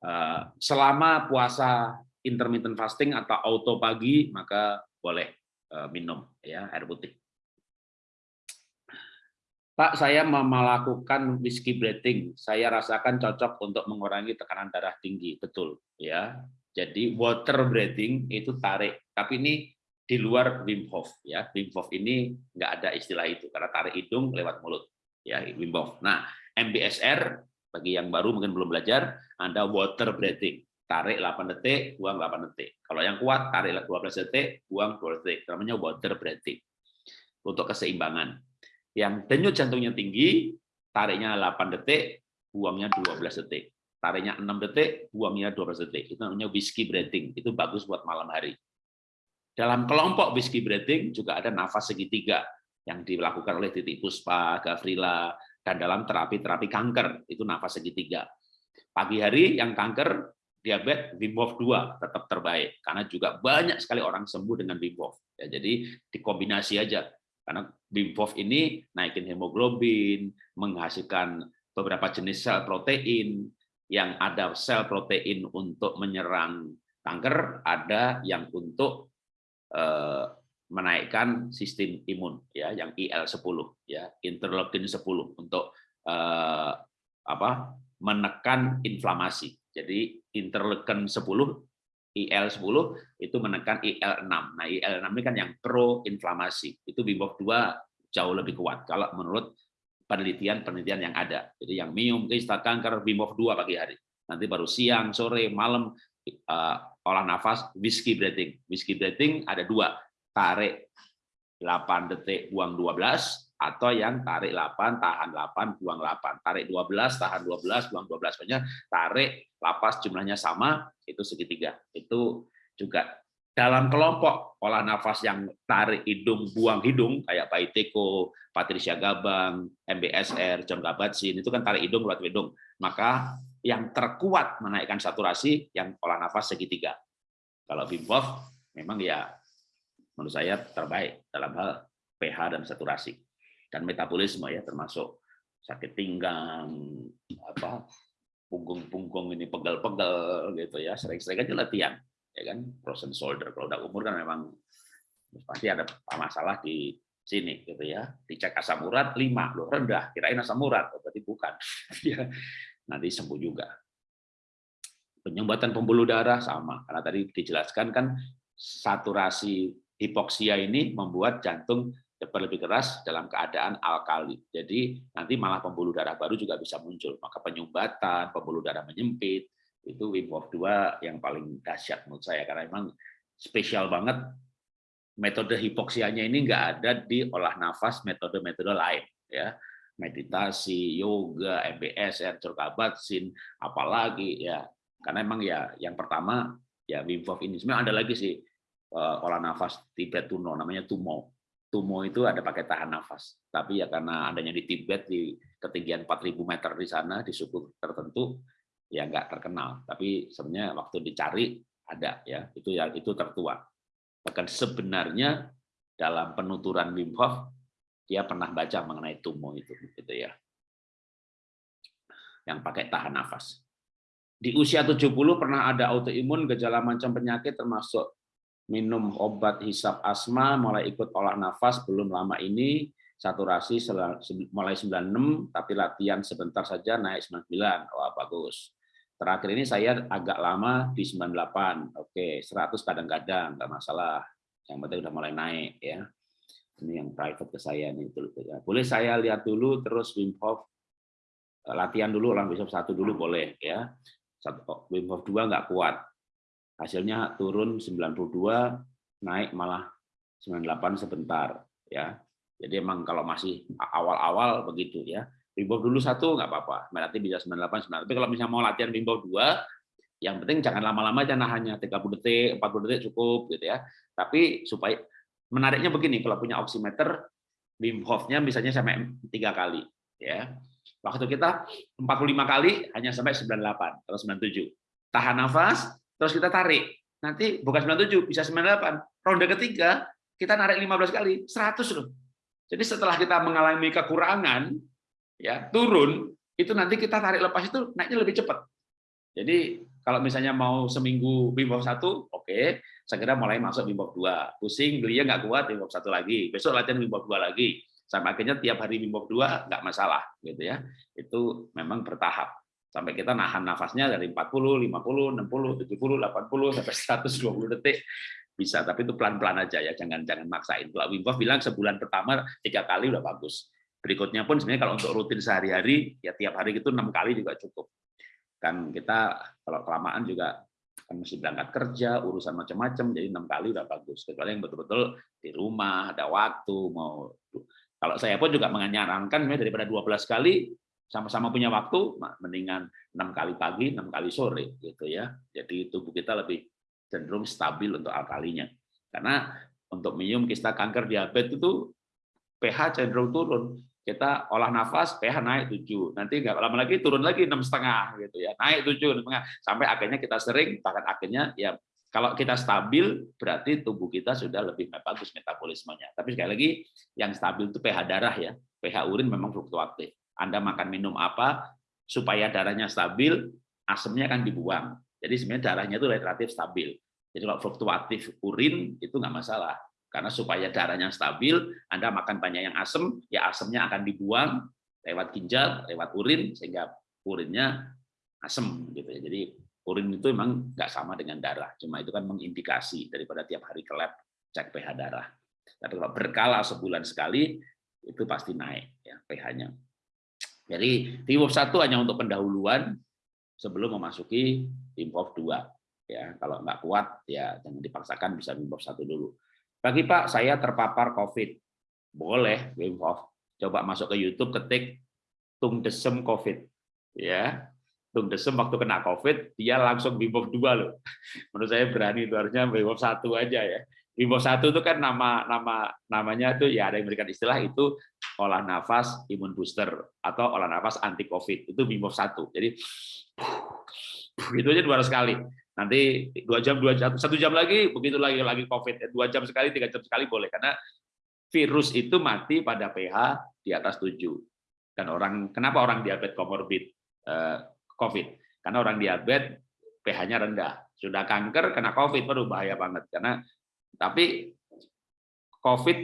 eh, selama puasa intermittent fasting atau auto pagi maka boleh eh, minum ya air putih. Pak, saya melakukan whiskey breathing. Saya rasakan cocok untuk mengurangi tekanan darah tinggi, betul ya. Jadi water breathing itu tarik, tapi ini di luar Wim Hof ya. Wim Hof ini nggak ada istilah itu karena tarik hidung lewat mulut ya Wim Hof. Nah, MBSR bagi yang baru mungkin belum belajar, Anda water breathing. Tarik 8 detik, buang 8 detik. Kalau yang kuat tarik 12 detik, buang 12 detik. Namanya water breathing. Untuk keseimbangan yang denyut jantungnya tinggi, tariknya 8 detik, buangnya 12 detik. Tariknya 6 detik, buangnya 12 detik. Itu namanya whiskey breathing. Itu bagus buat malam hari. Dalam kelompok whiskey breathing juga ada nafas segitiga yang dilakukan oleh Titi Puspa, Gavrila, dan dalam terapi-terapi kanker, itu nafas segitiga. Pagi hari yang kanker, diabetes, Wim Hof 2 tetap terbaik. Karena juga banyak sekali orang sembuh dengan Wim Hof. Ya, jadi dikombinasi aja karena Wim Hof ini naikin hemoglobin, menghasilkan beberapa jenis sel protein, yang ada sel protein untuk menyerang kanker, ada yang untuk eh, menaikkan sistem imun, ya, yang IL-10, ya, interleukin 10 untuk eh, apa? menekan inflamasi. Jadi interleukin 10 IL-10 itu menekan IL-6. Nah, IL-6 ini kan yang pro-inflamasi. Itu Wim Hof 2 jauh lebih kuat kalau menurut penelitian-penelitian yang ada. Jadi yang minum kista kanker Wim Hof 2 pagi hari. Nanti baru siang, sore, malam uh, olah nafas whiskey breathing. Whiskey breathing ada dua. Tarik 8 detik, buang 12 atau yang tarik 8, tahan 8, buang 8. Tarik 12, tahan 12, buang 12. Pokoknya tarik, lapas jumlahnya sama, itu segitiga. Itu juga dalam kelompok olah nafas yang tarik hidung, buang hidung, kayak Pak Iteko, Patricia Gabang, MBSR, John Kabat-Zinn, itu kan tarik hidung, keluar hidung. Maka yang terkuat menaikkan saturasi, yang olah nafas segitiga. Kalau Wim memang ya menurut saya terbaik dalam hal pH dan saturasi dan metabolisme ya termasuk sakit pinggang apa punggung-punggung ini pegel-pegel gitu ya. Sering-sering aja latihan ya kan? Frozen shoulder kalau udah umur kan memang pasti ada masalah di sini gitu ya. Dicek asam urat 5 loh rendah. Kirain asam urat oh, berarti bukan. <laughs> Ya nanti sembuh juga. Penyumbatan pembuluh darah sama. Karena tadi dijelaskan kan saturasi hipoksia ini membuat jantung cepat lebih keras dalam keadaan alkali. Jadi nanti malah pembuluh darah baru juga bisa muncul. Maka penyumbatan, pembuluh darah menyempit, itu Wim Hof 2 yang paling dahsyat menurut saya. Karena memang spesial banget metode hipoksianya ini nggak ada di olah nafas metode-metode lain. ya Meditasi, yoga, MBSR, sin apalagi ya. Karena memang ya yang pertama ya Wim Hof ini. Sebenarnya ada lagi sih eh, olah nafas Tibet Tuno, namanya Tumo Tumo itu ada pakai tahan nafas. Tapi ya karena adanya di Tibet di ketinggian 4000 meter di sana di suku tertentu ya nggak terkenal. Tapi sebenarnya waktu dicari ada ya itu ya itu tertua. Bahkan sebenarnya dalam penuturan Wim Hof dia pernah baca mengenai Tumo itu gitu ya. Yang pakai tahan nafas. Di usia 70 pernah ada autoimun gejala macam penyakit termasuk minum obat hisap asma, mulai ikut olah nafas belum lama ini, saturasi mulai 96, tapi latihan sebentar saja naik 99. Wah, bagus. Terakhir ini saya agak lama di 98. Oke, 100 kadang-kadang, nggak masalah. Yang penting udah mulai naik ya. Ini yang private ke saya nih. Ya. Boleh saya lihat dulu terus Wim Hof latihan dulu orang besok satu dulu boleh ya. Oh, Wim Hof 2 nggak kuat hasilnya turun 92 naik malah 98 sebentar ya. Jadi emang kalau masih awal-awal begitu ya. Bimbau dulu satu nggak apa-apa. Berarti bisa 98 98 tapi kalau misalnya mau latihan bimbau dua yang penting jangan lama-lama jangan hanya 30 detik 40 detik cukup gitu ya. Tapi supaya menariknya begini kalau punya oximeter Wim Hof-nya misalnya sampai tiga kali ya. Waktu kita 45 kali hanya sampai 98 atau 97 tahan nafas terus kita tarik. Nanti bukan 97, bisa 98. Ronde ketiga, kita narik 15 kali, 100 loh. Jadi setelah kita mengalami kekurangan, ya turun, itu nanti kita tarik lepas itu naiknya lebih cepat. Jadi kalau misalnya mau seminggu bimbang satu, oke, okay. segera mulai masuk bimbang dua. Pusing, belinya nggak kuat, bimbang satu lagi. Besok latihan bimbang dua lagi. Sampai akhirnya tiap hari bimbang dua nggak masalah, gitu ya. Itu memang bertahap sampai kita nahan nafasnya dari 40, 50, 60, 70, 80 sampai 120 detik. Bisa tapi itu pelan-pelan aja ya jangan jangan maksain. Kalau Wim Hof bilang sebulan pertama tiga kali udah bagus. Berikutnya pun sebenarnya kalau untuk rutin sehari-hari ya tiap hari itu enam kali juga cukup. Kan kita kalau kelamaan juga kan mesti berangkat kerja urusan macam-macam jadi enam kali udah bagus. Kecuali yang betul-betul di rumah ada waktu mau kalau saya pun juga menyarankan daripada 12 kali sama-sama punya waktu, mendingan enam kali pagi, enam kali sore, gitu ya. Jadi tubuh kita lebih cenderung stabil untuk alkalinya. Karena untuk minum kista kanker diabetes itu pH cenderung turun. Kita olah nafas, pH naik 7. Nanti nggak lama lagi turun lagi enam setengah, gitu ya. Naik 7, sampai akhirnya kita sering, bahkan akhirnya ya kalau kita stabil, berarti tubuh kita sudah lebih bagus metabolismenya. Tapi sekali lagi, yang stabil itu pH darah ya. pH urin memang fluktuatif anda makan minum apa, supaya darahnya stabil, asemnya akan dibuang. Jadi sebenarnya darahnya itu relatif stabil. Jadi kalau fluktuatif urin itu nggak masalah. Karena supaya darahnya stabil, Anda makan banyak yang asam, ya asemnya akan dibuang lewat ginjal, lewat urin, sehingga urinnya asam. gitu ya. Jadi urin itu memang nggak sama dengan darah. Cuma itu kan mengindikasi daripada tiap hari ke lab cek pH darah. Tapi kalau berkala sebulan sekali, itu pasti naik ya pH-nya. Jadi Timov 1 hanya untuk pendahuluan sebelum memasuki Timov 2. Ya, kalau nggak kuat ya jangan dipaksakan bisa Timov 1 dulu. Bagi Pak, saya terpapar COVID. Boleh Wim Hof. Coba masuk ke YouTube, ketik tung desem COVID. Ya, tung desem waktu kena COVID, dia langsung Hof 2 loh. <laughs> Menurut saya berani itu harusnya Hof 1 aja ya. Hof 1 itu kan nama nama namanya tuh ya ada yang memberikan istilah itu olah nafas imun booster atau olah nafas anti COVID. Itu Hof 1. Jadi itu aja 200 kali nanti dua jam dua jam satu jam lagi begitu lagi lagi covid. Dua jam sekali tiga jam sekali boleh. Karena virus itu mati pada pH di atas 7 dan orang kenapa orang diabetes komorbid eh, covid? Karena orang diabetes pH-nya rendah. Sudah kanker kena covid baru bahaya banget. Karena tapi covid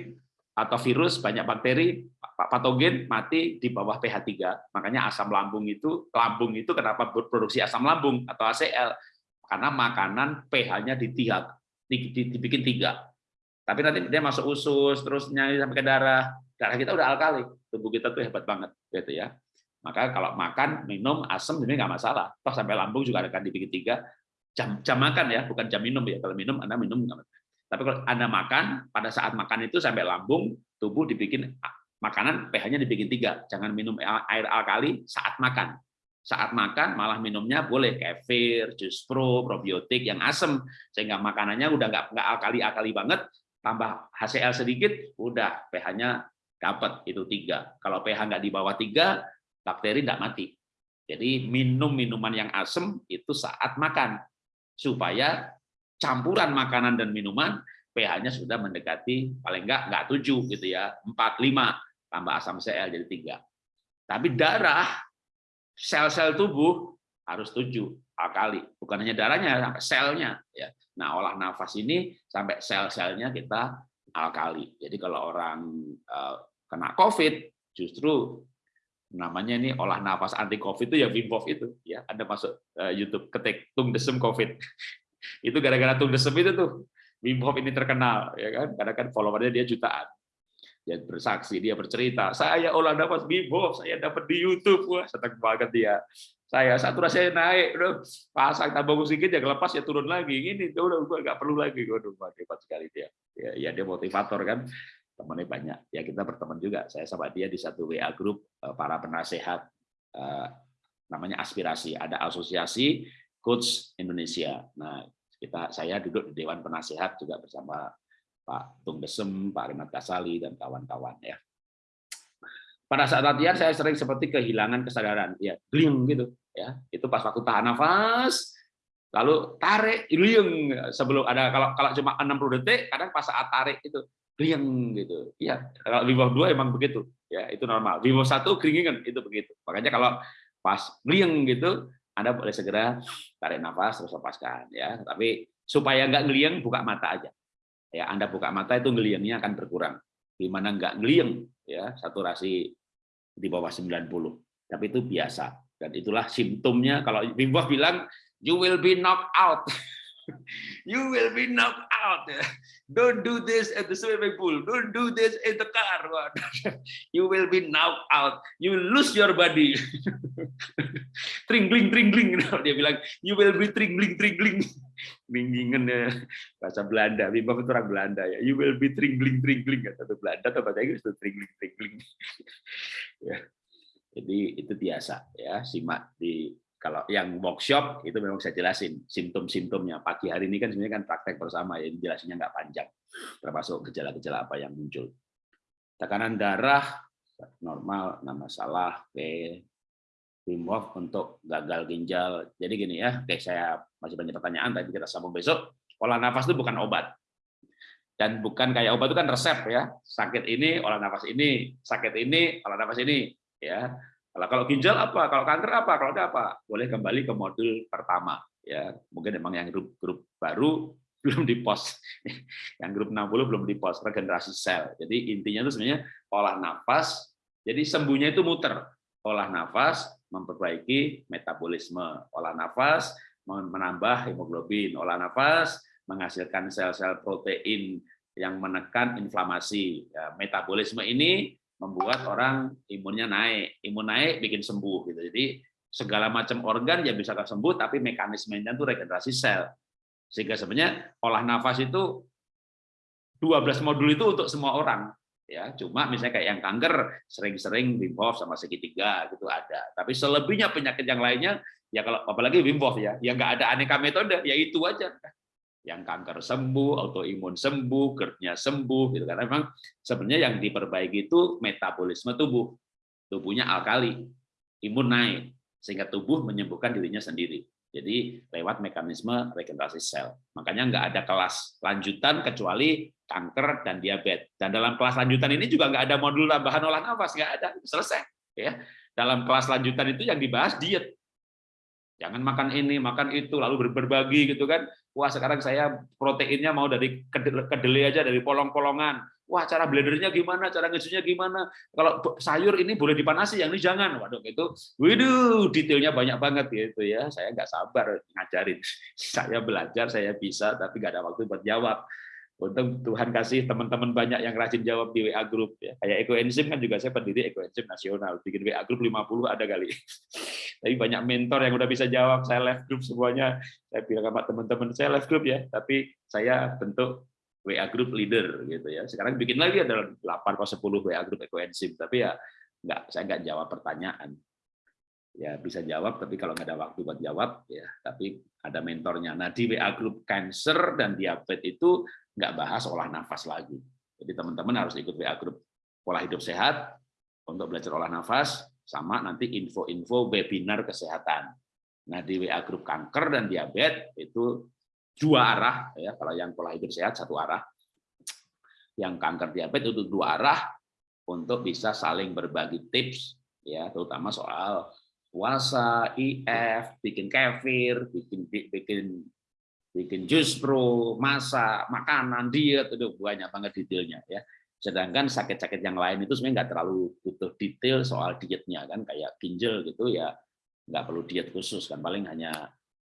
atau virus banyak bakteri patogen mati di bawah pH 3 makanya asam lambung itu lambung itu kenapa berproduksi asam lambung atau ACL karena makanan pH-nya ditiga, dibikin tiga. Tapi nanti dia masuk usus, terus nyari sampai ke darah. Darah kita udah alkali, tubuh kita tuh hebat banget, gitu ya. Maka kalau makan, minum, asam ini nggak masalah. Toh sampai lambung juga akan dibikin tiga. Jam, jam makan ya, bukan jam minum ya. Kalau minum, Anda minum Tapi kalau Anda makan, pada saat makan itu sampai lambung, tubuh dibikin makanan pH-nya dibikin tiga. Jangan minum air alkali saat makan. Saat makan malah minumnya boleh kefir, jus pro, probiotik yang asam sehingga makanannya udah nggak nggak akali-akali banget. Tambah HCl sedikit udah pH-nya dapat itu tiga. Kalau pH nggak di bawah tiga bakteri nggak mati. Jadi minum minuman yang asam itu saat makan. Supaya campuran makanan dan minuman pH-nya sudah mendekati paling nggak nggak tujuh gitu ya empat lima tambah asam Cl jadi tiga tapi darah sel-sel tubuh harus tujuh kali, bukan hanya darahnya, sampai selnya. Ya. Nah, olah nafas ini sampai sel-selnya kita alkali. Jadi kalau orang uh, kena COVID, justru namanya ini olah nafas anti COVID itu ya Wim Hof itu. Ya, Anda masuk uh, YouTube ketik tung desem COVID. <laughs> itu gara-gara tung desem itu tuh Wim Hof ini terkenal, ya kan? Karena kan followernya dia jutaan dia bersaksi, dia bercerita, saya olah nafas bibo, saya dapat di YouTube, wah senang banget dia. Saya saturasi saya naik, udah pasang tambah musik ya lepas ya turun lagi, ini udah gue nggak perlu lagi, waduh hebat sekali dia. Ya, ya dia motivator kan, temannya banyak. Ya kita berteman juga, saya sama dia di satu WA grup eh, para penasehat eh, namanya aspirasi, ada asosiasi coach Indonesia. Nah kita saya duduk di dewan penasehat juga bersama Pak Tung Pak Renat Kasali, dan kawan-kawan ya. Pada saat latihan saya sering seperti kehilangan kesadaran, ya, gling gitu, ya. Itu pas waktu tahan nafas, lalu tarik, gling sebelum ada kalau kalau cuma 60 detik, kadang pas saat tarik itu gling gitu. Ya, kalau dua 2 emang begitu, ya itu normal. Wim satu 1 glingingan itu begitu. Makanya kalau pas gling gitu, Anda boleh segera tarik nafas terus lepaskan ya. Tapi supaya nggak ngeliang buka mata aja ya Anda buka mata itu ngeliangnya akan berkurang. Di mana enggak ngeliang ya saturasi di bawah 90. Tapi itu biasa dan itulah simptomnya kalau Wim Hof bilang you will be knocked out. <laughs> you will be knocked out. Don't do this at the swimming pool. Don't do this in the car. <laughs> you will be knocked out. You lose your body. <laughs> tringling, tringling. <laughs> Dia bilang, you will be tringling, tringling. Binggingan ya bahasa Belanda. Wim itu orang Belanda ya. You will be tringling, tringling. Kata Belanda atau bahasa Inggris itu tringling, tringling. ya. Jadi itu biasa ya. Simak di kalau yang workshop itu memang saya jelasin simptom-simptomnya. Pagi hari ini kan sebenarnya kan praktek bersama ya, jelasinnya nggak panjang, termasuk gejala-gejala apa yang muncul. Tekanan darah normal, nama salah, oke. Hof untuk gagal ginjal. Jadi gini ya, oke saya masih banyak pertanyaan, tapi kita sambung besok. Olah nafas itu bukan obat. Dan bukan kayak obat itu kan resep ya. Sakit ini, olah nafas ini, sakit ini, olah nafas ini. ya kalau kalau ginjal apa? Kalau kanker apa? Kalau ada apa? Boleh kembali ke modul pertama. Ya, mungkin memang yang grup grup baru <laughs> belum di post. Yang grup 60 belum di post regenerasi sel. Jadi intinya itu sebenarnya olah nafas. Jadi sembuhnya itu muter. Olah nafas memperbaiki metabolisme. Olah nafas menambah hemoglobin. Olah nafas menghasilkan sel-sel protein yang menekan inflamasi. Ya, metabolisme ini membuat orang imunnya naik. Imun naik bikin sembuh gitu. Jadi segala macam organ ya bisa sembuh tapi mekanismenya itu regenerasi sel. Sehingga sebenarnya olah nafas itu 12 modul itu untuk semua orang. ya cuma misalnya kayak yang kanker sering-sering Wim Hof sama segitiga gitu ada tapi selebihnya penyakit yang lainnya ya kalau apalagi Wim Hof ya yang nggak ada aneka metode ya itu aja yang kanker sembuh autoimun sembuh GERD-nya sembuh gitu karena memang sebenarnya yang diperbaiki itu metabolisme tubuh tubuhnya alkali imun naik sehingga tubuh menyembuhkan dirinya sendiri jadi lewat mekanisme regenerasi sel. Makanya nggak ada kelas lanjutan kecuali kanker dan diabetes. Dan dalam kelas lanjutan ini juga nggak ada modul tambahan olah nafas, nggak ada, selesai. Ya, dalam kelas lanjutan itu yang dibahas diet. Jangan makan ini, makan itu, lalu berbagi gitu kan. Wah sekarang saya proteinnya mau dari kedelai aja, dari polong-polongan wah cara blendernya gimana, cara ngisunya gimana. Kalau sayur ini boleh dipanasi, yang ini jangan. Waduh, itu, waduh, detailnya banyak banget gitu ya. Saya nggak sabar ngajarin. <laughs> Saya belajar, saya bisa, tapi nggak ada waktu buat jawab. Untung Tuhan kasih teman-teman banyak yang rajin jawab di WA Group ya. Kayak Ekoenzim kan juga saya pendiri Ekoenzim nasional. Bikin WA Group 50 ada kali. <laughs> Tapi banyak mentor yang udah bisa jawab. Saya live group semuanya. Saya bilang sama teman-teman saya live group ya. Tapi saya bentuk WA group leader gitu ya. Sekarang bikin lagi ada 8 atau 10 WA group ekoenzim, tapi ya nggak saya nggak jawab pertanyaan. Ya bisa jawab, tapi kalau nggak ada waktu buat jawab, ya tapi ada mentornya. Nah di WA group cancer dan diabetes itu nggak bahas olah nafas lagi. Jadi teman-teman harus ikut WA group pola hidup sehat untuk belajar olah nafas, sama nanti info-info webinar kesehatan. Nah di WA group kanker dan diabetes itu dua arah ya kalau yang pola hidup sehat satu arah yang kanker diabetes itu dua arah untuk bisa saling berbagi tips ya terutama soal puasa IF bikin kefir bikin bikin bikin jus pro masak makanan diet itu banyak banget detailnya ya. Sedangkan sakit-sakit yang lain itu sebenarnya nggak terlalu butuh detail soal dietnya kan. Kayak ginjal gitu ya nggak perlu diet khusus kan. Paling hanya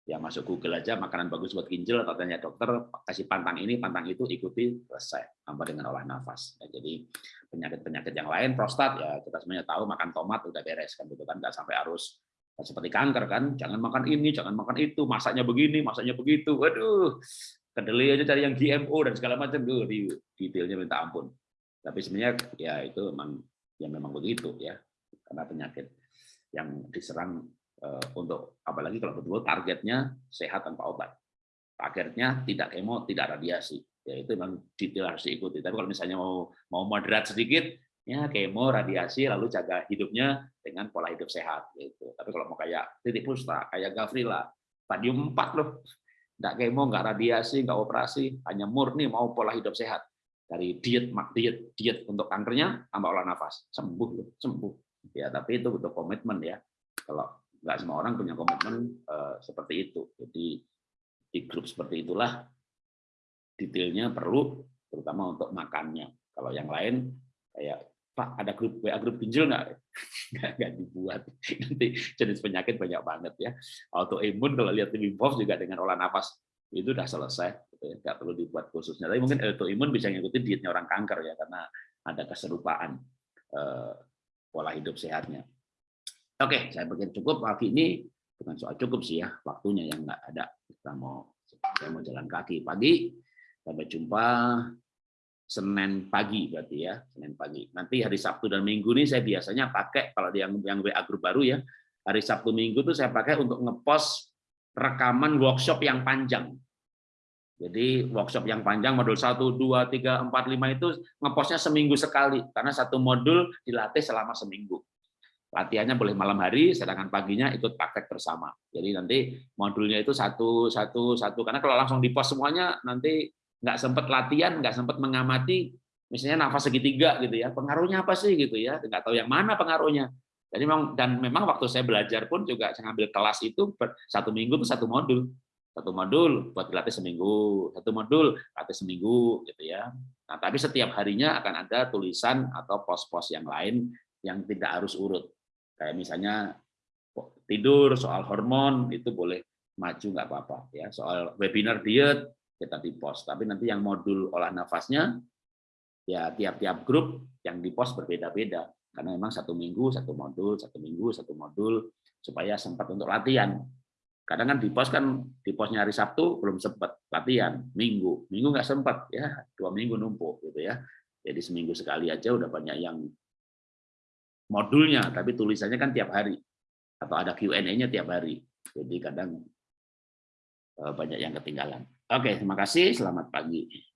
ya masuk Google aja makanan bagus buat ginjal atau tanya dokter kasih pantang ini pantang itu ikuti selesai tambah dengan olah nafas. Ya, jadi penyakit penyakit yang lain prostat ya kita semuanya tahu makan tomat udah beres kan gitu kan. Nggak sampai harus seperti kanker kan jangan makan ini jangan makan itu masaknya begini masaknya begitu waduh kedelai aja cari yang GMO dan segala macam tuh detailnya minta ampun tapi sebenarnya ya itu memang ya memang begitu ya karena penyakit yang diserang Eh, untuk apalagi kalau betul targetnya sehat tanpa obat. Targetnya tidak kemo, tidak radiasi. Ya itu memang detail harus diikuti. Tapi kalau misalnya mau mau moderat sedikit, ya kemo, radiasi, lalu jaga hidupnya dengan pola hidup sehat. Gitu. Tapi kalau mau kayak titik pusta, kayak Gavrila, stadium 4 loh, nggak kemo, nggak radiasi, nggak operasi, hanya murni mau pola hidup sehat. Dari diet, mak diet, diet untuk kankernya, tambah olah nafas, sembuh loh, sembuh. Ya, tapi itu butuh komitmen ya. Kalau nggak semua orang punya komitmen uh, seperti itu. Jadi di grup seperti itulah detailnya perlu, terutama untuk makannya. Kalau yang lain kayak Pak ada grup WA grup ginjal <laughs> nggak? nggak? Dibuat. Nanti jenis penyakit banyak banget ya. Autoimun kalau lihat di juga dengan olah nafas itu udah selesai, gitu ya. nggak perlu dibuat khususnya. Tapi mungkin autoimun bisa ngikutin dietnya orang kanker ya karena ada keserupaan eh, pola hidup sehatnya. Oke, saya pikir cukup pagi ini bukan soal cukup sih ya waktunya yang nggak ada. Kita mau saya mau jalan kaki pagi. Sampai jumpa Senin pagi berarti ya Senin pagi. Nanti hari Sabtu dan Minggu ini saya biasanya pakai kalau yang yang WA grup baru ya hari Sabtu Minggu tuh saya pakai untuk ngepost rekaman workshop yang panjang. Jadi workshop yang panjang modul 1, 2, 3, 4, 5 itu ngepostnya seminggu sekali karena satu modul dilatih selama seminggu latihannya boleh malam hari, sedangkan paginya ikut praktek bersama. Jadi nanti modulnya itu satu, satu, satu. Karena kalau langsung di pos semuanya, nanti nggak sempat latihan, nggak sempat mengamati, misalnya nafas segitiga gitu ya, pengaruhnya apa sih gitu ya, nggak tahu yang mana pengaruhnya. Jadi memang dan memang waktu saya belajar pun juga saya ngambil kelas itu satu minggu satu modul, satu modul buat dilatih seminggu, satu modul latih seminggu gitu ya. Nah tapi setiap harinya akan ada tulisan atau pos-pos yang lain yang tidak harus urut kayak misalnya tidur soal hormon itu boleh maju nggak apa-apa ya soal webinar diet kita di post tapi nanti yang modul olah nafasnya ya tiap-tiap grup yang di post berbeda-beda. Karena memang satu minggu satu modul satu minggu satu modul supaya sempat untuk latihan. Kadang kan di pos kan di posnya hari Sabtu belum sempat latihan. Minggu. Minggu nggak sempat ya. Dua minggu numpuk gitu ya. Jadi seminggu sekali aja udah banyak yang modulnya, tapi tulisannya kan tiap hari. Atau ada Q&A-nya tiap hari. Jadi kadang eh, banyak yang ketinggalan. Oke, terima kasih. Selamat pagi.